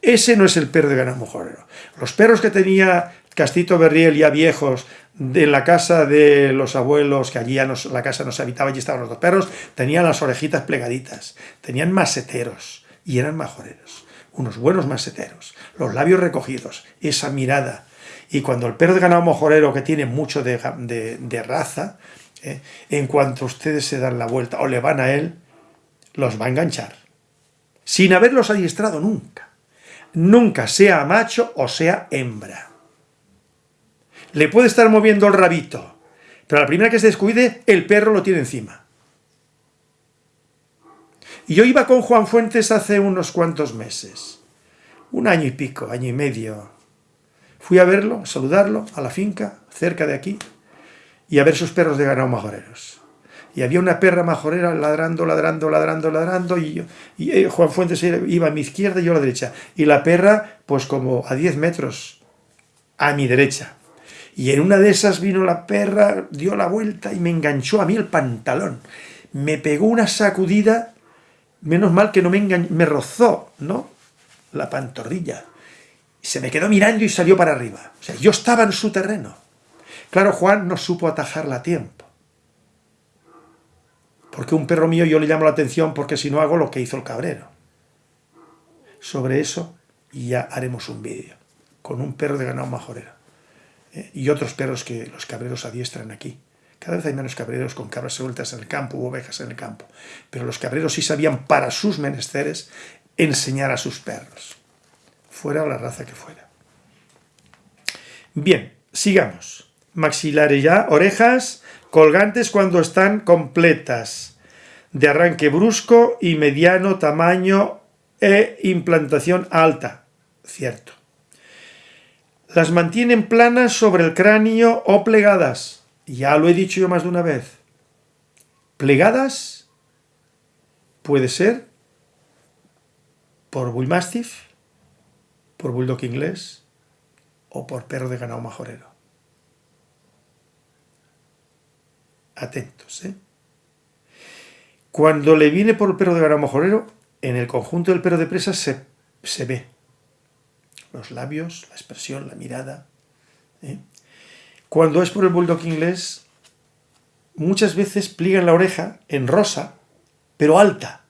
Ese no es el perro de ganado majorero. Los perros que tenía Castito Berriel ya viejos de la casa de los abuelos, que allí ya la casa no se habitaba, allí estaban los dos perros, tenían las orejitas plegaditas, tenían maseteros y eran majoreros, unos buenos maseteros, los labios recogidos, esa mirada. Y cuando el perro de ganado majorero que tiene mucho de raza, ¿eh? en cuanto ustedes se dan la vuelta o le van a él, los va a enganchar. Sin haberlos adiestrado nunca. Nunca, sea macho o sea hembra. Le puede estar moviendo el rabito, pero a la primera que se descuide, el perro lo tiene encima. Y yo iba con Juan Fuentes hace unos cuantos meses, un año y pico, año y medio. Fui a verlo, a saludarlo, a la finca, cerca de aquí, y a ver sus perros de ganado majoreros. Y había una perra majorera ladrando, ladrando, ladrando, ladrando, y, y eh, Juan Fuentes iba a mi izquierda y yo a la derecha. Y la perra, pues como a 10 metros a mi derecha. Y en una de esas vino la perra, dio la vuelta y me enganchó a mí el pantalón. Me pegó una sacudida, menos mal que no me enganchó, me rozó, ¿no? La pantorrilla. Se me quedó mirando y salió para arriba. O sea, yo estaba en su terreno. Claro, Juan no supo atajarla a tiempo. Porque un perro mío yo le llamo la atención porque si no hago lo que hizo el cabrero. Sobre eso ya haremos un vídeo con un perro de ganado majorero. ¿eh? Y otros perros que los cabreros adiestran aquí. Cada vez hay menos cabreros con cabras sueltas en el campo u ovejas en el campo. Pero los cabreros sí sabían para sus menesteres enseñar a sus perros. Fuera la raza que fuera. Bien, sigamos. Maxilares ya, orejas colgantes cuando están completas, de arranque brusco y mediano tamaño e implantación alta. Cierto. Las mantienen planas sobre el cráneo o plegadas. Ya lo he dicho yo más de una vez. Plegadas puede ser por Bull Mastiff, por Bulldog inglés o por perro de ganado majorero. Atentos, ¿eh? Cuando le viene por el perro de ganado majorero, en el conjunto del perro de presa se, se ve los labios, la expresión, la mirada. ¿eh? Cuando es por el bulldog inglés, muchas veces pliegan la oreja en rosa, pero alta.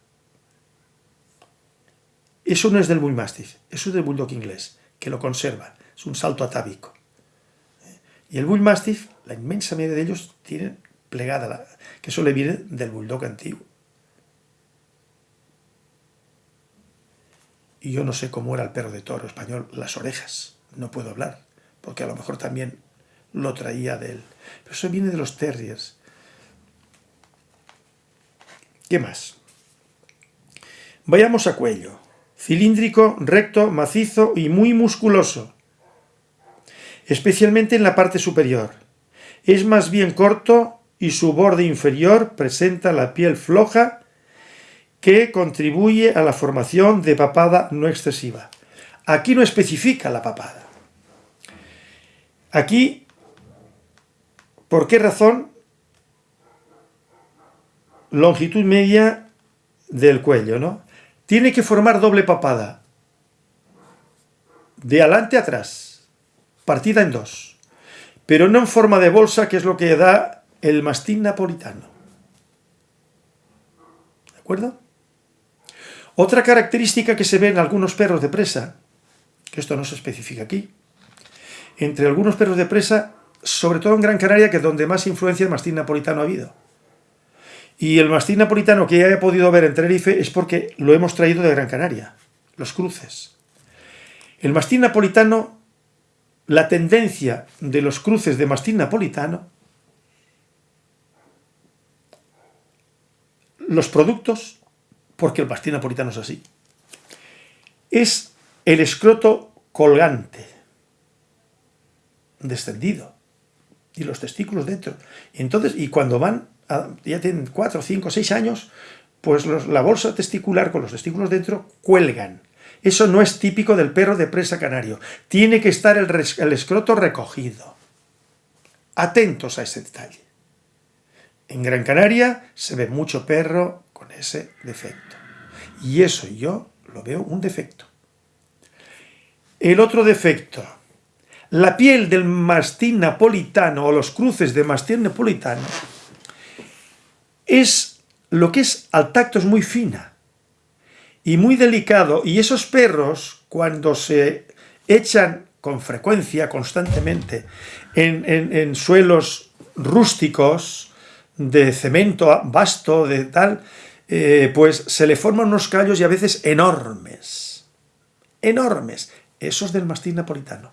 Eso no es del Bull Mastiff, eso es del bulldog inglés, que lo conserva, es un salto atávico. ¿eh? Y el Bull Mastiff, la inmensa mayoría de ellos tienen plegada, que eso le viene del bulldog antiguo. y yo no sé cómo era el perro de toro español, las orejas, no puedo hablar, porque a lo mejor también lo traía de él. Pero eso viene de los terriers. ¿Qué más? Vayamos a cuello. Cilíndrico, recto, macizo y muy musculoso. Especialmente en la parte superior. Es más bien corto y su borde inferior presenta la piel floja que contribuye a la formación de papada no excesiva. Aquí no especifica la papada. Aquí, ¿por qué razón? Longitud media del cuello, ¿no? Tiene que formar doble papada. De adelante a atrás. Partida en dos. Pero no en forma de bolsa, que es lo que da el mastín napolitano. ¿De acuerdo? Otra característica que se ve en algunos perros de presa, que esto no se especifica aquí, entre algunos perros de presa, sobre todo en Gran Canaria, que es donde más influencia del mastín napolitano ha habido. Y el mastín napolitano que ya he podido ver en Tenerife es porque lo hemos traído de Gran Canaria, los cruces. El mastín napolitano, la tendencia de los cruces de mastín napolitano, los productos porque el pastín napolitano es así. Es el escroto colgante, descendido, y los testículos dentro. Y entonces, y cuando van, ya tienen 4, 5, 6 años, pues la bolsa testicular con los testículos dentro cuelgan. Eso no es típico del perro de presa canario. Tiene que estar el, el escroto recogido. Atentos a ese detalle. En Gran Canaria se ve mucho perro con ese defecto. Y eso yo lo veo un defecto. El otro defecto, la piel del mastín napolitano o los cruces de mastín napolitano es lo que es al tacto es muy fina y muy delicado y esos perros cuando se echan con frecuencia, constantemente, en, en suelos rústicos, de cemento vasto, de tal, eh, pues se le forman unos callos y a veces enormes. Enormes. Esos del mastín napolitano.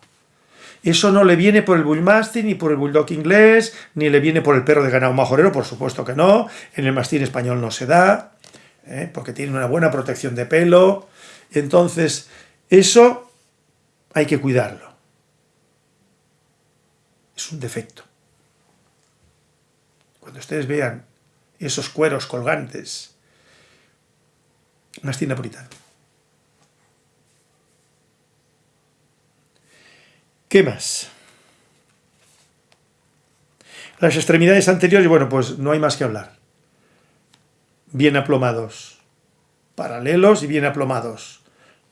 Eso no le viene por el bullmastín, ni por el bulldog inglés, ni le viene por el perro de ganado majorero, por supuesto que no. En el mastín español no se da, ¿eh? porque tiene una buena protección de pelo. Entonces, eso hay que cuidarlo. Es un defecto. Cuando ustedes vean esos cueros colgantes mastín napolitano. ¿Qué más? Las extremidades anteriores, bueno, pues no hay más que hablar. Bien aplomados, paralelos y bien aplomados.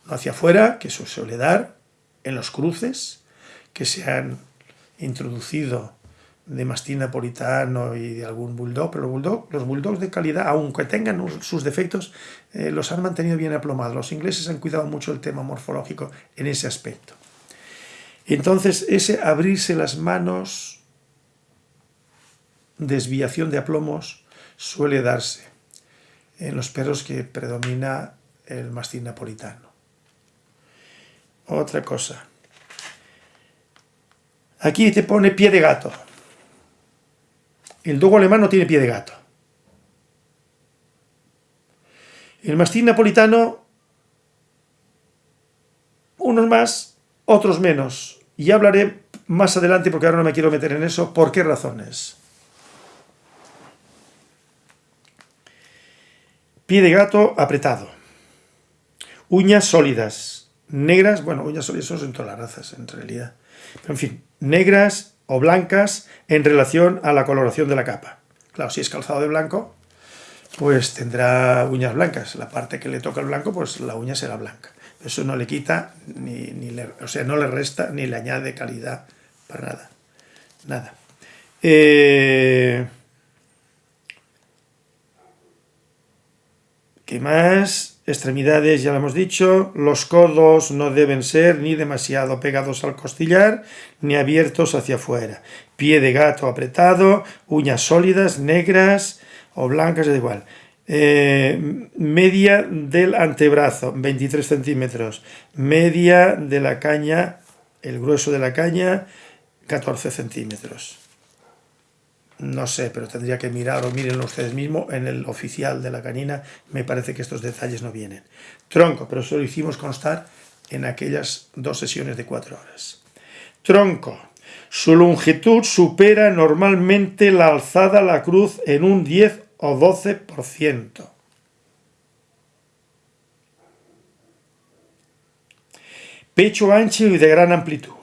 No hacia afuera, que eso suele dar en los cruces que se han introducido de mastín napolitano y de algún bulldog, pero los, bulldog, los bulldogs de calidad, aunque tengan sus defectos, eh, los han mantenido bien aplomados. Los ingleses han cuidado mucho el tema morfológico en ese aspecto. Entonces, ese abrirse las manos, desviación de aplomos, suele darse en los perros que predomina el mastín napolitano. Otra cosa, Aquí te pone pie de gato. El dogo alemán no tiene pie de gato. El mastín napolitano, unos más, otros menos. Y hablaré más adelante, porque ahora no me quiero meter en eso, por qué razones. Pie de gato apretado. Uñas sólidas. Negras, bueno, uñas sólidas son todas las razas, en realidad. Pero, en fin, negras o blancas en relación a la coloración de la capa. Claro, si es calzado de blanco, pues tendrá uñas blancas. La parte que le toca el blanco, pues la uña será blanca. Eso no le quita, ni, le, o sea, no le resta ni le añade calidad para nada. Nada. Eh, ¿Qué más? Extremidades, ya lo hemos dicho. Los codos no deben ser ni demasiado pegados al costillar, ni abiertos hacia afuera. Pie de gato apretado, uñas sólidas, negras o blancas, da igual. Eh, media del antebrazo, 23 centímetros. Media de la caña, el grueso de la caña, 14 centímetros. No sé, pero tendría que mirar o mírenlo ustedes mismos. En el oficial de la canina me parece que estos detalles no vienen. Tronco, pero eso lo hicimos constar en aquellas dos sesiones de cuatro horas. Tronco. Su longitud supera normalmente la alzada la cruz en un 10 o 12%. Pecho ancho y de gran amplitud.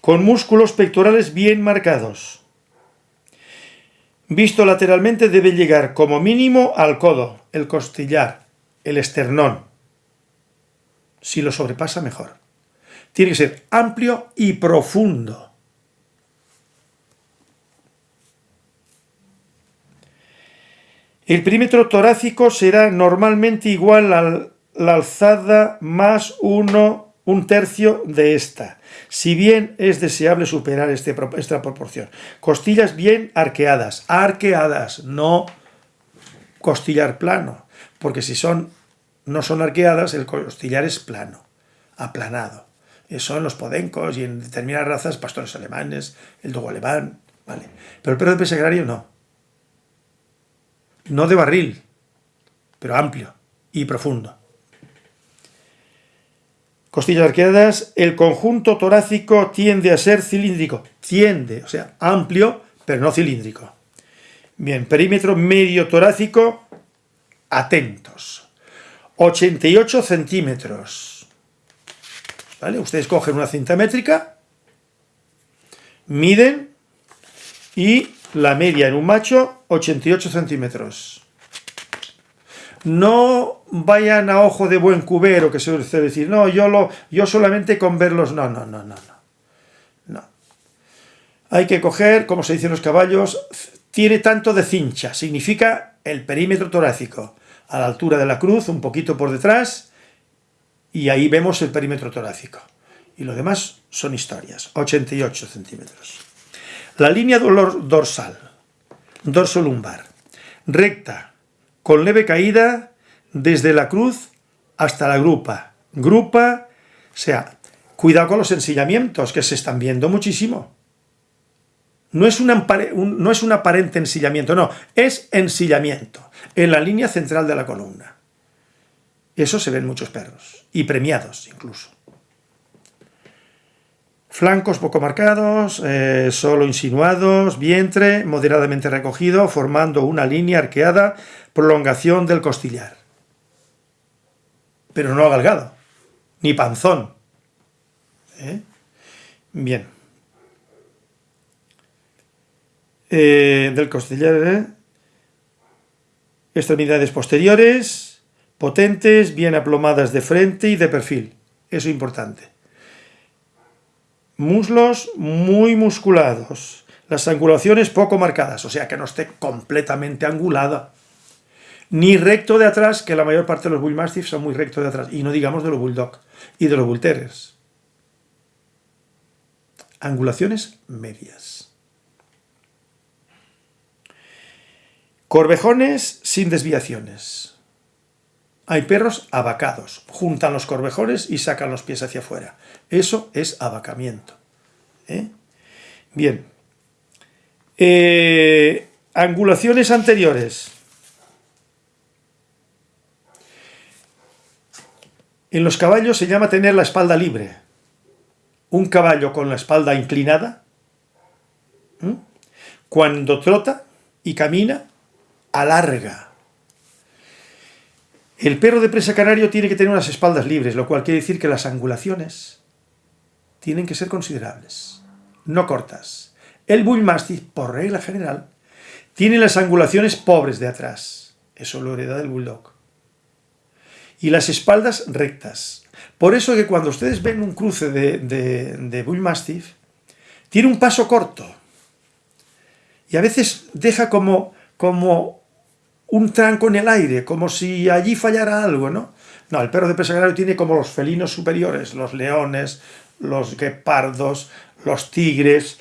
Con músculos pectorales bien marcados. Visto lateralmente debe llegar como mínimo al codo, el costillar, el esternón. Si lo sobrepasa, mejor. Tiene que ser amplio y profundo. El perímetro torácico será normalmente igual a la alzada más uno, un tercio de esta si bien es deseable superar este, esta proporción. Costillas bien arqueadas, arqueadas, no costillar plano, porque si son no son arqueadas, el costillar es plano, aplanado. Eso en los podencos y en determinadas razas, pastores alemanes, el dogo alemán, ¿vale? Pero el perro de pesegrario no. No de barril, pero amplio y profundo. Costillas arqueadas, el conjunto torácico tiende a ser cilíndrico. Tiende, o sea, amplio, pero no cilíndrico. Bien, perímetro medio torácico, atentos. 88 centímetros. ¿Vale? Ustedes cogen una cinta métrica, miden y la media en un macho, 88 centímetros. No vayan a ojo de buen cubero, que se suele decir, no, yo, lo, yo solamente con verlos, no, no, no, no, no. Hay que coger, como se dicen los caballos, tiene tanto de cincha, significa el perímetro torácico, a la altura de la cruz, un poquito por detrás, y ahí vemos el perímetro torácico. Y lo demás son historias, 88 centímetros. La línea dorsal, dorso lumbar, recta, con leve caída desde la cruz hasta la grupa. Grupa, o sea, cuidado con los ensillamientos que se están viendo muchísimo. No es, un, no es un aparente ensillamiento, no, es ensillamiento en la línea central de la columna. Eso se ven muchos perros, y premiados incluso. Flancos poco marcados, eh, solo insinuados, vientre moderadamente recogido, formando una línea arqueada, prolongación del costillar. Pero no agalgado, ni panzón. ¿Eh? Bien. Eh, del costillar, extremidades posteriores, potentes, bien aplomadas de frente y de perfil. Eso es importante. Muslos muy musculados. Las angulaciones poco marcadas, o sea que no esté completamente angulada. Ni recto de atrás, que la mayor parte de los Bull Mastiffs son muy rectos de atrás. Y no digamos de los Bulldog y de los Bull Terriers. Angulaciones medias. Corvejones sin desviaciones. Hay perros abacados, juntan los corvejones y sacan los pies hacia afuera. Eso es abacamiento. ¿eh? Bien. Eh, angulaciones anteriores. En los caballos se llama tener la espalda libre. Un caballo con la espalda inclinada, cuando trota y camina, alarga. El perro de presa canario tiene que tener unas espaldas libres, lo cual quiere decir que las angulaciones tienen que ser considerables, no cortas. El Bull Mastiff, por regla general, tiene las angulaciones pobres de atrás. Eso lo hereda del Bulldog. Y las espaldas rectas. Por eso que cuando ustedes ven un cruce de, de tiene un paso corto. Y a veces deja como, como un tranco en el aire, como si allí fallara algo, ¿no? No, el perro de presa tiene como los felinos superiores, los leones, los guepardos, los tigres.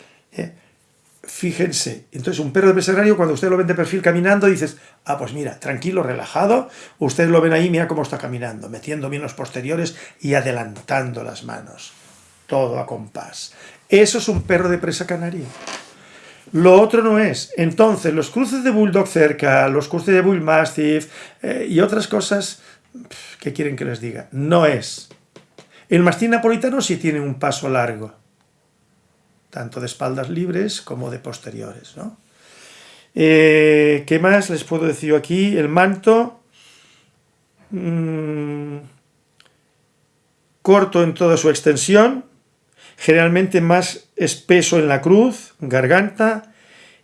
Fíjense, entonces un perro de presa cuando usted lo ven de perfil caminando, dices, ah, pues mira, tranquilo, relajado, ustedes lo ven ahí, mira cómo está caminando, metiendo bien los posteriores y adelantando las manos. Todo a compás. Eso es un perro de presa canario. Lo otro no es. Entonces, los cruces de Bulldog cerca, los cruces de Bull Mastiff eh, y otras cosas, ¿qué quieren que les diga? No es. El mastín napolitano sí tiene un paso largo, tanto de espaldas libres como de posteriores. ¿no? Eh, ¿Qué más les puedo decir aquí? El manto, mm, corto en toda su extensión, generalmente más espeso en la cruz, garganta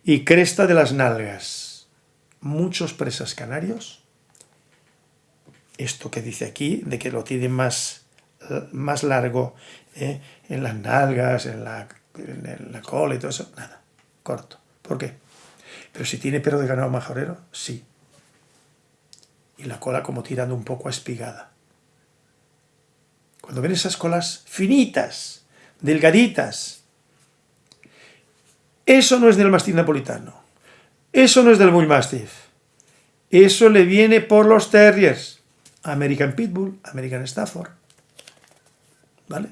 y cresta de las nalgas. Muchos presas canarios, esto que dice aquí, de que lo tienen más, más largo eh, en las nalgas, en la, la cola y todo eso, nada, corto. ¿Por qué? Pero si tiene pelo de ganado majorero, sí. Y la cola como tirando un poco espigada. Cuando ven esas colas finitas, delgaditas. Eso no es del mastín napolitano. Eso no es del Bull Mastiff. Eso le viene por los terriers. American Pitbull, American Stafford. ¿Vale?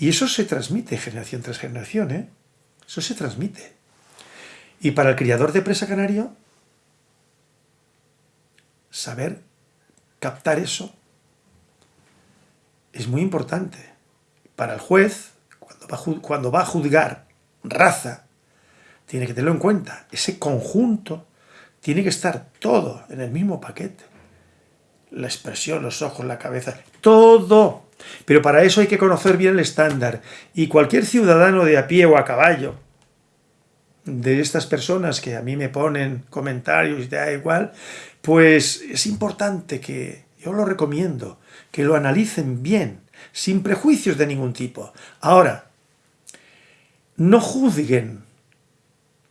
Y eso se transmite generación tras generación, ¿eh? Eso se transmite. Y para el criador de presa canario, saber captar eso es muy importante para el juez, cuando va, cuando va a juzgar raza, tiene que tenerlo en cuenta. Ese conjunto tiene que estar todo en el mismo paquete. La expresión, los ojos, la cabeza, todo. Pero para eso hay que conocer bien el estándar. Y cualquier ciudadano de a pie o a caballo, de estas personas que a mí me ponen comentarios y da igual, pues es importante que, yo lo recomiendo, que lo analicen bien, sin prejuicios de ningún tipo. Ahora, no juzguen,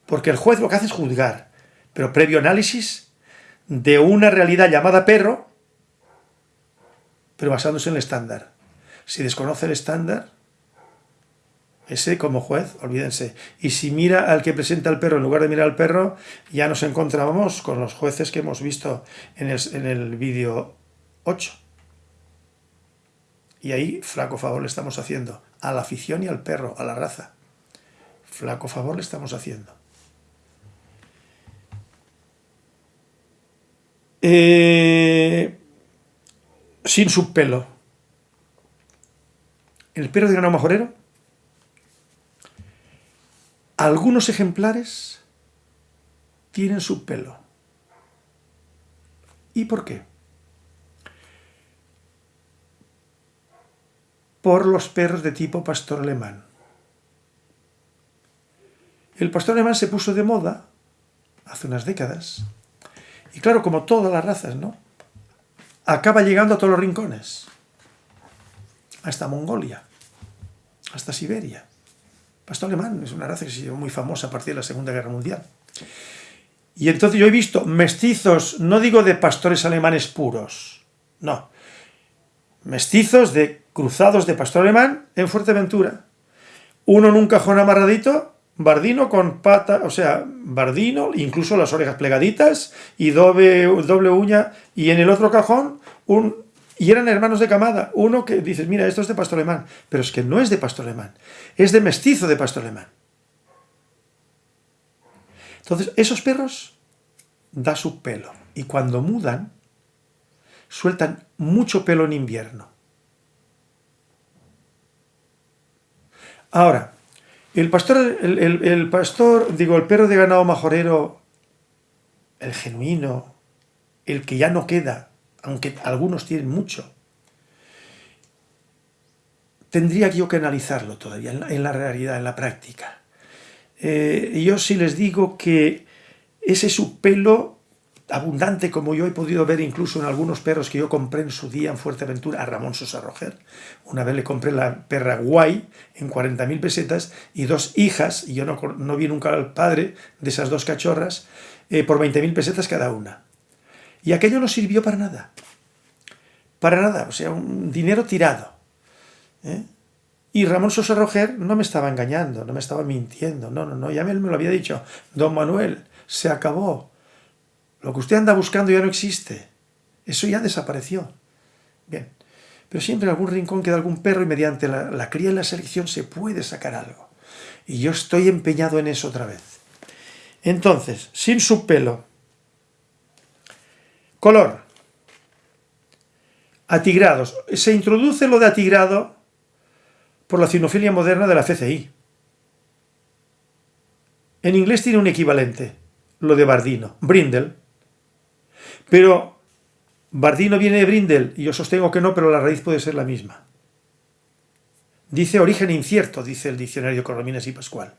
porque el juez lo que hace es juzgar, pero previo análisis de una realidad llamada perro, pero basándose en el estándar. Si desconoce el estándar, ese como juez, olvídense. Y si mira al que presenta el perro en lugar de mirar al perro, ya nos encontramos con los jueces que hemos visto en el, en el vídeo 8. Y ahí flaco favor le estamos haciendo a la afición y al perro, a la raza. Flaco favor le estamos haciendo. Eh, sin su pelo. El perro de ganado majorero, algunos ejemplares tienen su pelo. ¿Y por qué? por los perros de tipo pastor alemán. El pastor alemán se puso de moda hace unas décadas. Y claro, como todas las razas, ¿no? Acaba llegando a todos los rincones. Hasta Mongolia. Hasta Siberia. Pastor alemán es una raza que se hizo muy famosa a partir de la Segunda Guerra Mundial. Y entonces yo he visto mestizos, no digo de pastores alemanes puros, no, mestizos de cruzados de pastor alemán en Fuerteventura. Uno en un cajón amarradito, bardino con pata, o sea, bardino, incluso las orejas plegaditas y doble, doble uña, y en el otro cajón, un, y eran hermanos de camada, uno que dices, mira, esto es de pastor alemán, pero es que no es de pastor alemán, es de mestizo de pastor alemán. Entonces, esos perros da su pelo, y cuando mudan, sueltan mucho pelo en invierno. Ahora, el pastor, el, pastor, digo, el perro de ganado majorero, el genuino, el que ya no queda, aunque algunos tienen mucho, tendría yo que analizarlo todavía en la, realidad, en la práctica. Eh, yo sí les digo que ese su pelo abundante como yo he podido ver incluso en algunos perros que yo compré en su día en Fuerteventura a Ramón Sosa Roger. Una vez le compré la perra Guay en 40.000 pesetas y dos hijas, y yo no, vi nunca al padre de esas dos cachorras, eh, por 20.000 pesetas cada una. Y aquello no sirvió para nada. Para nada, o sea, un dinero tirado. ¿eh? Y Ramón Sosa Roger no me estaba engañando, no me estaba mintiendo, no, no, no, ya me lo había dicho. Don Manuel, se acabó lo que usted anda buscando ya no existe. Eso ya desapareció. Bien. Pero siempre en algún rincón queda algún perro y mediante la, cría y la selección se puede sacar algo. Y yo estoy empeñado en eso otra vez. Entonces, sin su pelo. Color. Atigrados. Se introduce lo de atigrado por la cinofilia moderna de la FCI. En inglés tiene un equivalente, lo de Bardino, Brindle. Pero Bardino viene de Brindel, y yo sostengo que no, pero la raíz puede ser la misma. Dice origen incierto, dice el diccionario Corromines y Pascual.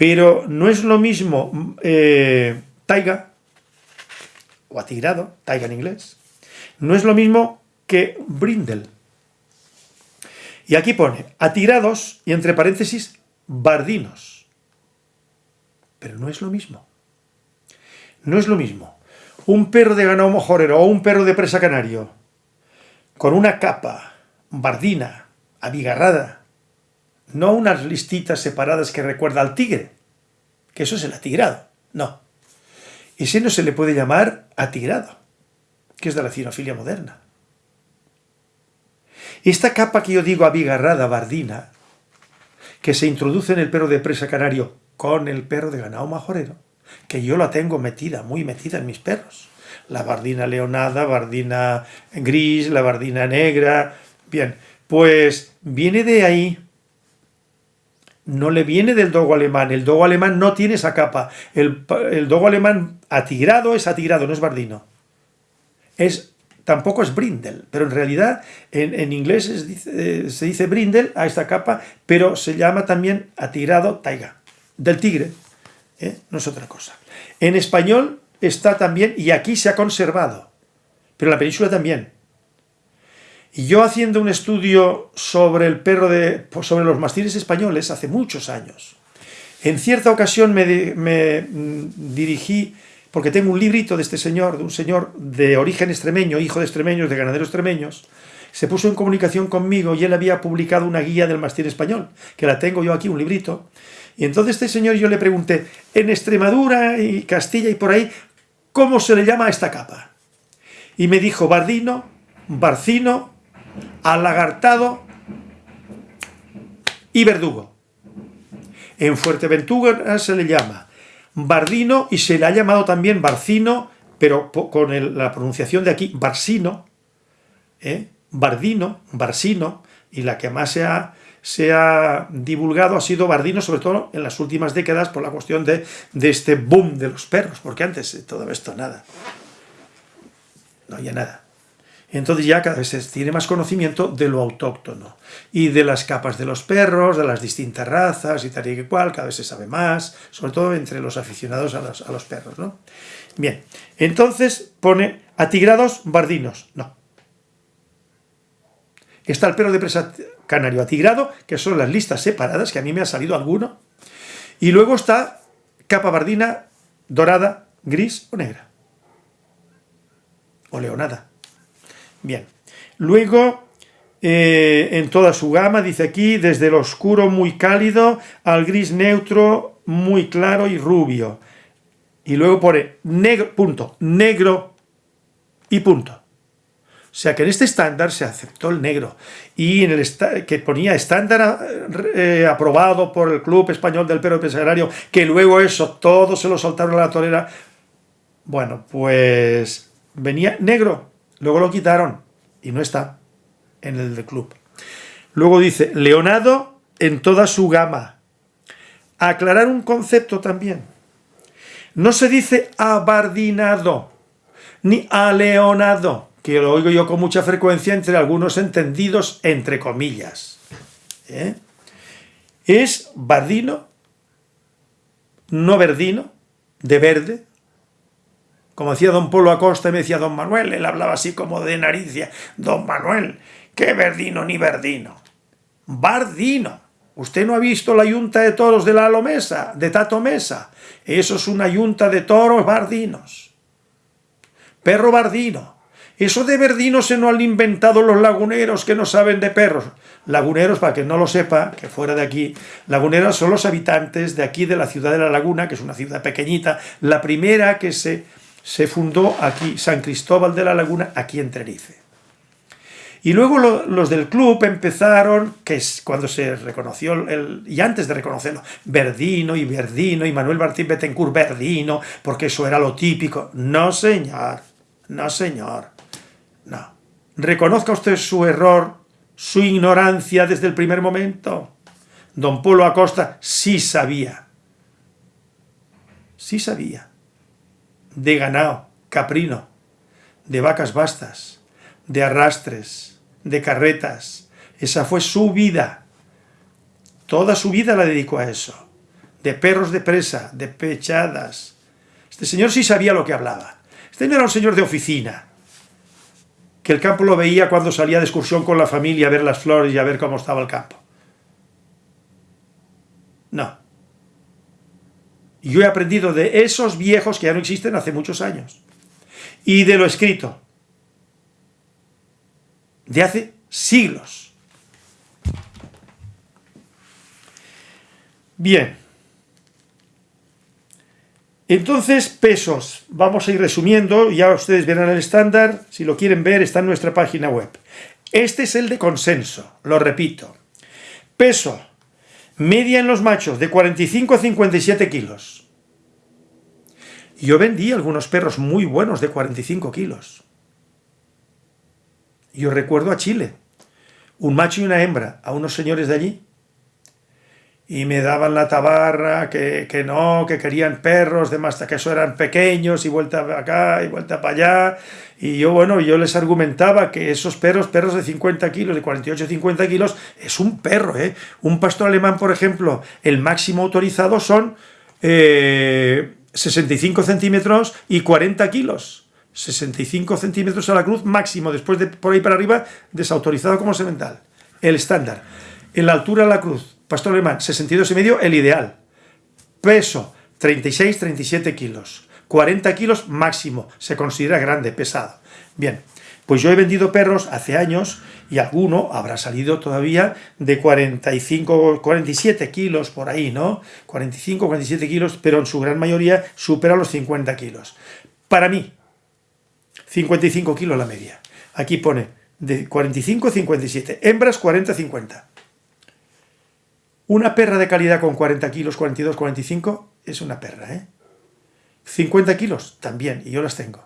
Pero no es lo mismo eh, taiga, o atigrado, taiga en inglés, no es lo mismo que brindel. Y aquí pone atigrados y entre paréntesis bardinos. Pero no es lo mismo. No es lo mismo. Un perro de ganado mojorero o un perro de presa canario con una capa bardina, abigarrada, no unas listitas separadas que recuerda al tigre, que eso es el atigrado, no. Ese no se le puede llamar atigrado, que es de la cinofilia moderna. Esta capa que yo digo abigarrada, bardina, que se introduce en el perro de presa canario con el perro de ganado majorero, que yo la tengo metida, muy metida en mis perros. La bardina leonada, bardina gris, la bardina negra. Bien, pues viene de ahí. No le viene del dogo alemán. El dogo alemán no tiene esa capa. El, dogo alemán atigrado es atigrado, no es bardino. Es, tampoco es brindle, pero en realidad en, inglés eh, se dice brindle a esta capa, pero se llama también atigrado taiga, del tigre. ¿eh? no es otra cosa. En español está también, y aquí se ha conservado, pero en la península también. Y yo haciendo un estudio sobre el perro de, sobre los mastines españoles hace muchos años, en cierta ocasión me, me mm, dirigí, porque tengo un librito de este señor, de un señor de origen extremeño, hijo de extremeños, de ganaderos extremeños, se puso en comunicación conmigo y él había publicado una guía del mastín español, que la tengo yo aquí, un librito, y entonces este señor yo le pregunté, en Extremadura y Castilla y por ahí, ¿cómo se le llama a esta capa? Y me dijo bardino, barcino, alagartado y verdugo. En Fuerteventura se le llama bardino y se le ha llamado también barcino, pero con la pronunciación de aquí, barsino, ¿eh? bardino, barsino, y la que más se ha se ha divulgado ha sido Bardino, sobre todo en las últimas décadas, por la cuestión de, este boom de los perros, porque antes de todo esto nada. No había nada. Entonces ya cada vez se tiene más conocimiento de lo autóctono y de las capas de los perros, de las distintas razas y tal y cual, cada vez se sabe más, sobre todo entre los aficionados a los, a los perros. ¿no? Bien, entonces pone atigrados bardinos, no. Está el perro de presa canario atigrado, que son las listas separadas, que a mí me ha salido alguno. Y luego está capa bardina, dorada, gris o negra. O leonada. Bien. Luego, eh, en toda su gama, dice aquí, desde el oscuro muy cálido al gris neutro muy claro y rubio. Y luego pone negro, punto, negro y punto. O sea que en este estándar se aceptó el negro y en el que ponía estándar eh, aprobado por el Club Español del Perro Pesarario, que luego eso todo se lo soltaron a la torera. Bueno, pues venía negro, luego lo quitaron y no está en el club. Luego dice, Leonardo en toda su gama. Aclarar un concepto también. No se dice abardinado, ni aleonado que lo oigo yo con mucha frecuencia entre algunos entendidos, entre comillas. ¿eh? Es bardino, no verdino, de verde, como decía don Polo Acosta y me decía don Manuel, él hablaba así como de naricia, don Manuel, qué verdino ni verdino, bardino. Usted no ha visto la yunta de toros de la Alomesa, de Tato Mesa. Eso es una yunta de toros bardinos. Perro bardino. Eso de verdino se no han inventado los laguneros que no saben de perros. Laguneros, para que no lo sepa, que fuera de aquí, laguneros son los habitantes de aquí de la ciudad de La Laguna, que es una ciudad pequeñita, la primera que se, se fundó aquí, San Cristóbal de la Laguna, aquí en Tenerife. Y luego los del club empezaron, que es cuando se reconoció, el, y antes de reconocerlo, Verdino y Verdino y Manuel Martín Betancourt Verdino, porque eso era lo típico. No, señor, no, señor. No. Reconozca usted su error, su ignorancia desde el primer momento. Don Polo Acosta sí sabía. Sí sabía. De ganado, caprino, de vacas bastas, de arrastres, de carretas. Esa fue su vida. Toda su vida la dedicó a eso. De perros de presa, de pechadas. Este señor sí sabía lo que hablaba. Este no era un señor de oficina que el campo lo veía cuando salía de excursión con la familia a ver las flores y a ver cómo estaba el campo. No. Yo he aprendido de esos viejos que ya no existen hace muchos años. Y de lo escrito. De hace siglos. Bien. Entonces, pesos. Vamos a ir resumiendo, ya ustedes verán el estándar, si lo quieren ver está en nuestra página web. Este es el de consenso, lo repito. Peso, media en los machos, de 45 a 57 kilos. Yo vendí algunos perros muy buenos de 45 kilos. Yo recuerdo a Chile, un macho y una hembra, a unos señores de allí, y me daban la tabarra, que, que, no, que querían perros, de más que eso eran pequeños, y vuelta acá, y vuelta para allá, y yo, bueno, yo les argumentaba que esos perros, perros de 50 kilos, de 48 50 kilos, es un perro, ¿eh? Un pastor alemán, por ejemplo, el máximo autorizado son 65 eh, centímetros y 40 kilos. 65 centímetros a la cruz máximo, después de por ahí para arriba, desautorizado como semental. El estándar. En la altura a la cruz, pastor alemán, 62 y medio, el ideal. Peso, 36-37 kilos. 40 kilos máximo, se considera grande, pesado. Bien, pues yo he vendido perros hace años y alguno habrá salido todavía de 45, 47 kilos por ahí, ¿no? 45, 47 kilos, pero en su gran mayoría supera los 50 kilos. Para mí, 55 kilos la media. Aquí pone de 45 a 57, hembras 40 50. Una perra de calidad con 40 kilos, 42, 45, es una perra, ¿eh? 50 kilos, también, y yo las tengo.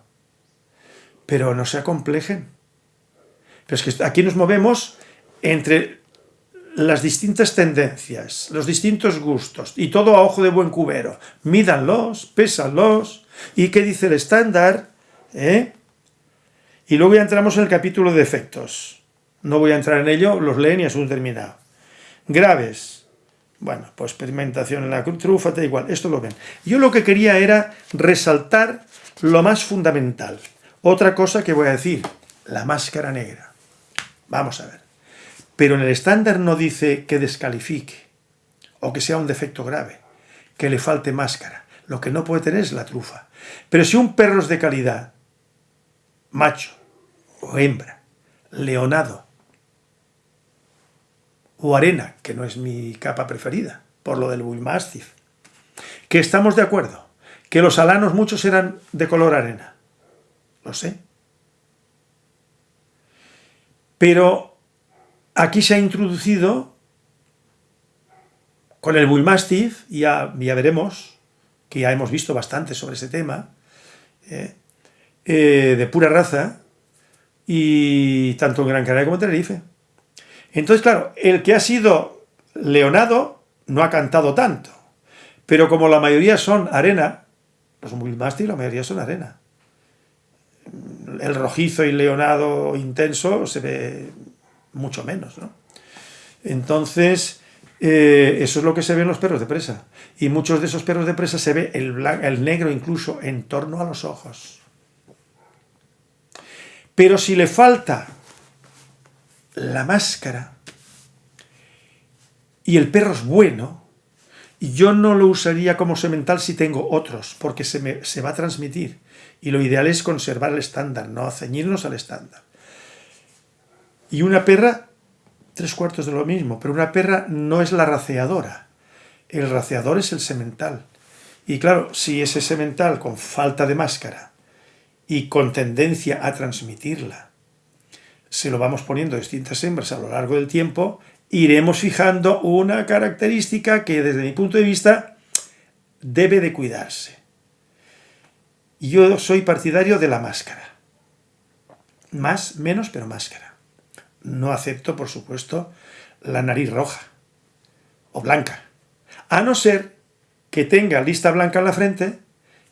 Pero no se acomplejen. Pero es que aquí nos movemos entre las distintas tendencias, los distintos gustos, y todo a ojo de buen cubero. Mídanlos, pésanlos, ¿y qué dice el estándar? ¿Eh? Y luego ya entramos en el capítulo de efectos. No voy a entrar en ello, los leen y asunto terminado. Graves, bueno, pues experimentación en la trufa, da igual, esto lo ven. Yo lo que quería era resaltar lo más fundamental. Otra cosa que voy a decir, la máscara negra. Vamos a ver. Pero en el estándar no dice que descalifique, o que sea un defecto grave, que le falte máscara. Lo que no puede tener es la trufa. Pero si un perro es de calidad, macho o hembra, leonado, o arena, que no es mi capa preferida, por lo del Bullmastiff. Que estamos de acuerdo, que los alanos muchos eran de color arena. Lo sé. Pero aquí se ha introducido, con el Bullmastiff, ya, ya veremos, que ya hemos visto bastante sobre ese tema, eh, eh, de pura raza, y tanto en Gran Canaria como en Tenerife. Entonces, claro, el que ha sido leonado no ha cantado tanto, pero como la mayoría son arena, los Bullmastiff la mayoría son arena. El rojizo y leonado intenso se ve mucho menos, ¿no? Entonces, eh, eso es lo que se ve en los perros de presa. Y muchos de esos perros de presa se ve el negro incluso en torno a los ojos. Pero si le falta la máscara y el perro es bueno, yo no lo usaría como semental si tengo otros, porque se, me, se va a transmitir. Y lo ideal es conservar el estándar, no ceñirnos al estándar. Y una perra, tres cuartos de lo mismo, pero una perra no es la raceadora. El raceador es el semental. Y claro, si ese semental con falta de máscara y con tendencia a transmitirla, se lo vamos poniendo a distintas hembras a lo largo del tiempo, iremos fijando una característica que desde mi punto de vista debe de cuidarse. Yo soy partidario de la máscara. Más, menos, pero máscara. No acepto, por supuesto, la nariz roja o blanca. A no ser que tenga lista blanca en la frente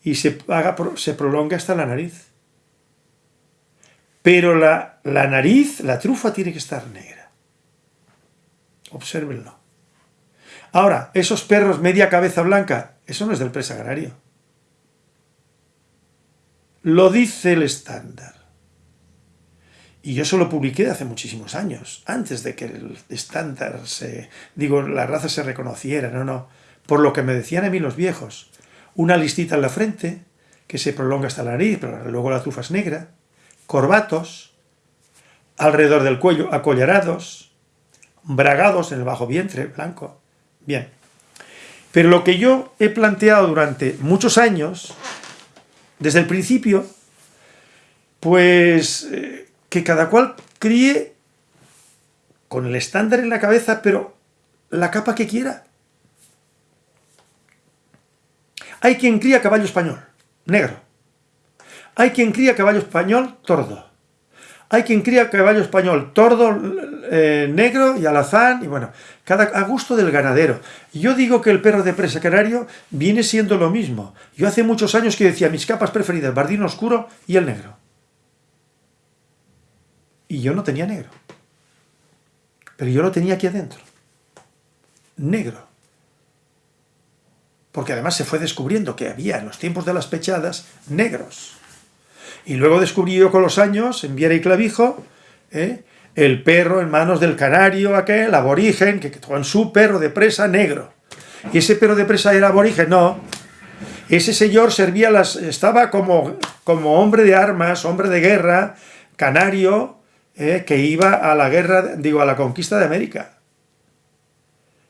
y se, haga, se hasta la nariz. Pero la, la nariz, la trufa tiene que estar negra. Obsérvenlo. Ahora, esos perros media cabeza blanca, eso no es del presa agrario. Lo dice el estándar. Y yo eso lo publiqué hace muchísimos años, antes de que el estándar se, digo, la raza se reconociera, no, no. Por lo que me decían a mí los viejos, una listita en la frente, que se prolonga hasta la nariz, pero luego la trufa es negra, corbatos, alrededor del cuello acollarados, bragados en el bajo vientre, blanco. Bien. Pero lo que yo he planteado durante muchos años desde el principio, pues eh, que cada cual críe con el estándar en la cabeza, pero la capa que quiera. Hay quien cría caballo español, negro. Hay quien cría caballo español tordo. Hay quien cría caballo español tordo, eh, negro y alazán, y bueno, cada, a gusto del ganadero. Yo digo que el perro de presa canario viene siendo lo mismo. Yo hace muchos años que decía mis capas preferidas, bardino oscuro y el negro. Y yo no tenía negro. Pero yo lo tenía aquí adentro. Negro. Porque además se fue descubriendo que había en los tiempos de las pechadas negros. Y luego descubrí yo con los años, en Viera y Clavijo, ¿eh? el perro en manos del canario aquel, aborigen, que con su perro de presa negro. ¿Y ese perro de presa era aborigen? No. Ese señor servía las, estaba como, como hombre de armas, hombre de guerra, canario, ¿eh? que iba a la guerra, digo, a la conquista de América.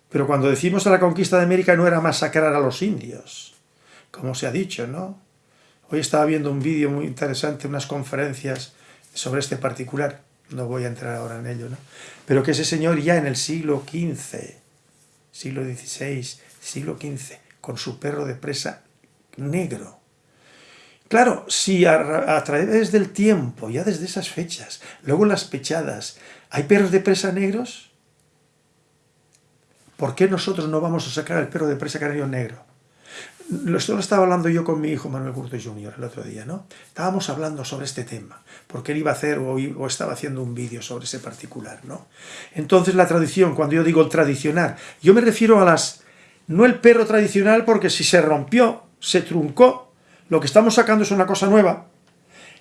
Pero cuando decimos a la conquista de América no era masacrar a los indios, como se ha dicho, ¿no? Hoy estaba viendo un vídeo muy interesante, unas conferencias sobre este particular, no voy a entrar ahora en ello, ¿no? Pero que ese señor ya en el siglo XV, siglo XVI, siglo XV, con su perro de presa negro. Claro, si a, través del tiempo, ya desde esas fechas, luego las pechadas, hay perros de presa negros, ¿por qué nosotros no vamos a sacar el perro de presa canario negro? Esto lo estaba hablando yo con mi hijo Manuel Curto Jr. el otro día, ¿no? Estábamos hablando sobre este tema, porque él iba a hacer o, o estaba haciendo un vídeo sobre ese particular, ¿no? Entonces la tradición, cuando yo digo el tradicional, yo me refiero a las... No el perro tradicional porque si se rompió, se truncó, lo que estamos sacando es una cosa nueva.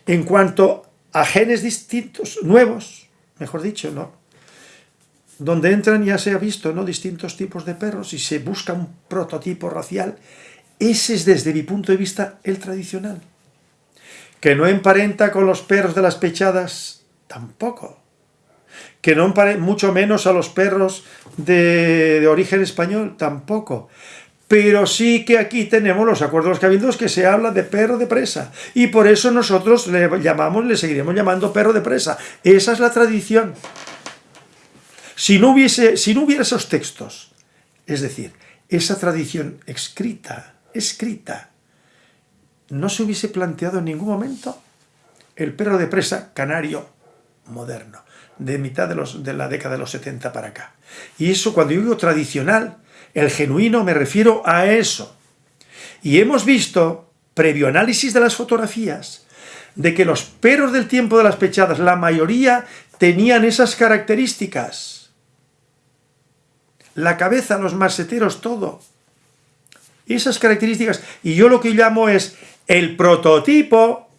En cuanto a genes distintos, nuevos, mejor dicho, ¿no? Donde entran, ya se ha visto, ¿no? Distintos tipos de perros y se busca un prototipo racial ese es desde mi punto de vista el tradicional. Que no emparenta con los perros de las pechadas, tampoco. Que no mucho menos a los perros de, de origen español, tampoco pero sí que aquí tenemos los acuerdos cabildos que se habla de perro de presa, y por eso nosotros le llamamos, le seguiremos llamando perro de presa. Esa es la tradición. Si no, hubiese, si no hubiera esos textos, es decir, esa tradición escrita, escrita, no se hubiese planteado en ningún momento el perro de presa canario moderno, de mitad de, los, de la década de los 70 para acá. Y eso, cuando yo digo tradicional, el genuino me refiero a eso. Y hemos visto, previo análisis de las fotografías, de que los perros del tiempo de las pechadas, la mayoría tenían esas características. La cabeza, los maseteros, todo. Esas características. Y yo lo que llamo es el prototipo,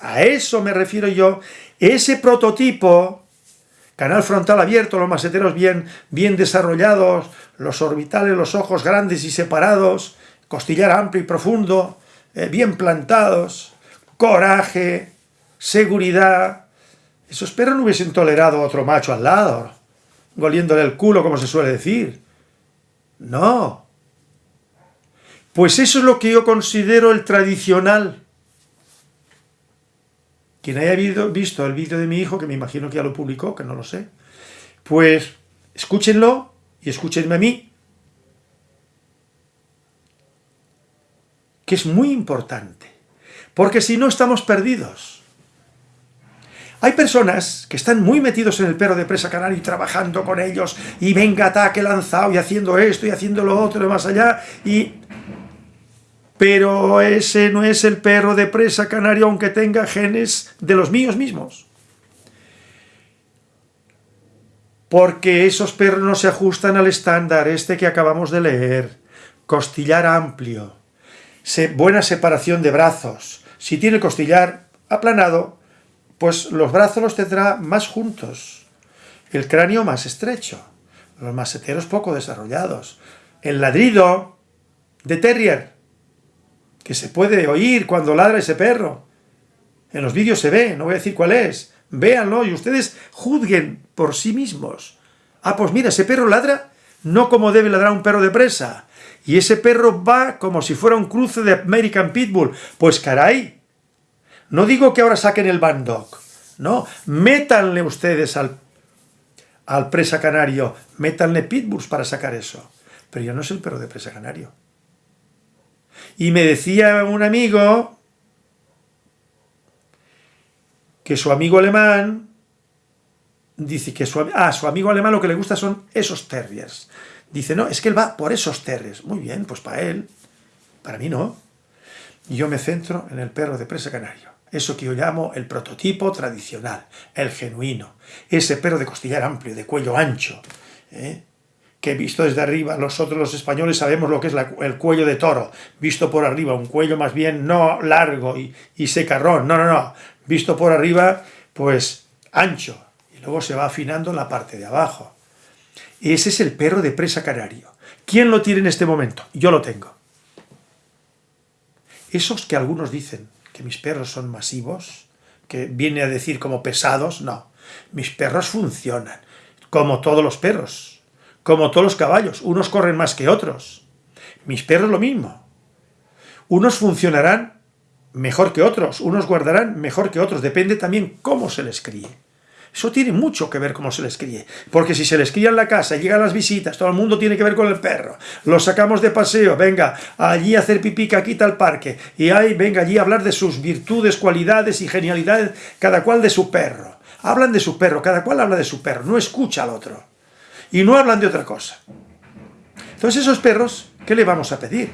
a eso me refiero yo, ese prototipo canal frontal abierto, los maseteros bien, bien desarrollados, los orbitales, los ojos grandes y separados, costillar amplio y profundo, eh, bien plantados, coraje, seguridad. Esos perros no hubiesen tolerado otro macho al lado, goliéndole el culo, como se suele decir. No. Pues eso es lo que yo considero el tradicional. Quien haya visto el vídeo de mi hijo, que me imagino que ya lo publicó, que no lo sé, pues escúchenlo y escúchenme a mí, que es muy importante, porque si no estamos perdidos. Hay personas que están muy metidos en el perro de presa canario y trabajando con ellos, y venga ataque lanzado, y haciendo esto, y haciendo lo otro, y más allá, y pero ese no es el perro de presa canario aunque tenga genes de los míos mismos. Porque esos perros no se ajustan al estándar este que acabamos de leer. Costillar amplio, buena separación de brazos. Si tiene costillar aplanado, pues los brazos los tendrá más juntos, el cráneo más estrecho, los maseteros poco desarrollados, el ladrido de terrier que se puede oír cuando ladra ese perro. En los vídeos se ve, no voy a decir cuál es. Véanlo y ustedes juzguen por sí mismos. Ah, pues mira, ese perro ladra no como debe ladrar un perro de presa. Y ese perro va como si fuera un cruce de American Pitbull. Pues caray, no digo que ahora saquen el Bandog. No, métanle ustedes al, al presa canario, métanle pitbulls para sacar eso. Pero ya no es el perro de presa canario. Y me decía un amigo que su amigo alemán dice que su, ah, su amigo alemán lo que le gusta son esos terriers. Dice, no, es que él va por esos terriers. Muy bien, pues para él, para mí no. Yo me centro en el perro de presa canario. Eso que yo llamo el prototipo tradicional, el genuino. Ese perro de costillar amplio, de cuello ancho, ¿eh? Que visto desde arriba, nosotros los españoles sabemos lo que es el cuello de toro, visto por arriba, un cuello más bien no largo y, y secarrón, no, no, no, visto por arriba, pues ancho, y luego se va afinando la parte de abajo. Ese es el perro de presa canario. ¿Quién lo tiene en este momento? Yo lo tengo. Esos que algunos dicen que mis perros son masivos, que viene a decir como pesados, no. Mis perros funcionan, como todos los perros como todos los caballos, unos corren más que otros. Mis perros lo mismo. Unos funcionarán mejor que otros, unos guardarán mejor que otros, depende también cómo se les críe. Eso tiene mucho que ver cómo se les críe, porque si se les cría en la casa, llegan las visitas, todo el mundo tiene que ver con el perro, lo sacamos de paseo, venga, allí a hacer pipí, quita al parque, y ahí, venga, allí a hablar de sus virtudes, cualidades y genialidades, cada cual de su perro. Hablan de su perro, cada cual habla de su perro, no escucha al otro y no hablan de otra cosa. Entonces esos perros, ¿qué le vamos a pedir?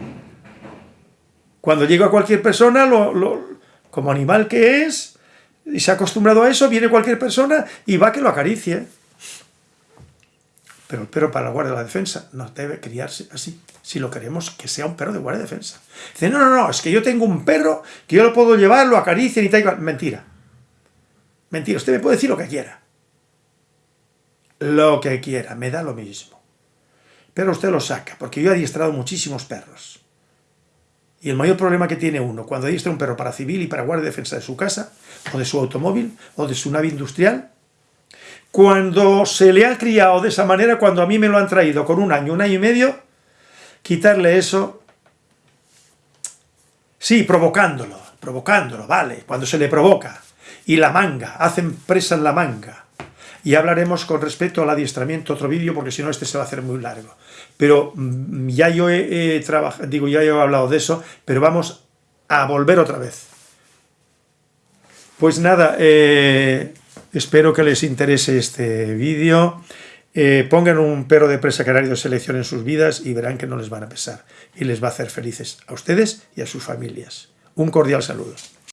Cuando llega cualquier persona, como animal que es, y se ha acostumbrado a eso, viene cualquier persona y va que lo acaricie. Pero el perro para la guardia de la defensa no debe criarse así, si lo queremos que sea un perro de guardia de defensa. Dice, no, no, no, es que yo tengo un perro que yo lo puedo llevar, lo acaricie y tal. Mentira. Mentira, usted me puede decir lo que quiera lo que quiera, me da lo mismo. Pero usted lo saca, porque yo he adiestrado muchísimos perros. Y el mayor problema que tiene uno cuando adiestra un perro para civil y para guardia de defensa de su casa, o de su automóvil, o de su nave industrial, Cuando se le ha criado de esa manera, cuando a mí me lo han traído con un año, un año y medio, quitarle eso, sí, provocándolo, provocándolo, vale, cuando se le provoca, y la manga, hacen presa en la manga, y hablaremos con respecto al adiestramiento otro vídeo, porque si no este se va a hacer muy largo. Pero mm, ya yo he, trabajado, digo, ya he hablado de eso, pero vamos a volver otra vez. Pues nada, eh, espero que les interese este vídeo. Eh, pongan un perro de presa canario de selección en sus vidas y verán que no les van a pesar. Y les va a hacer felices a ustedes y a sus familias. Un cordial saludo.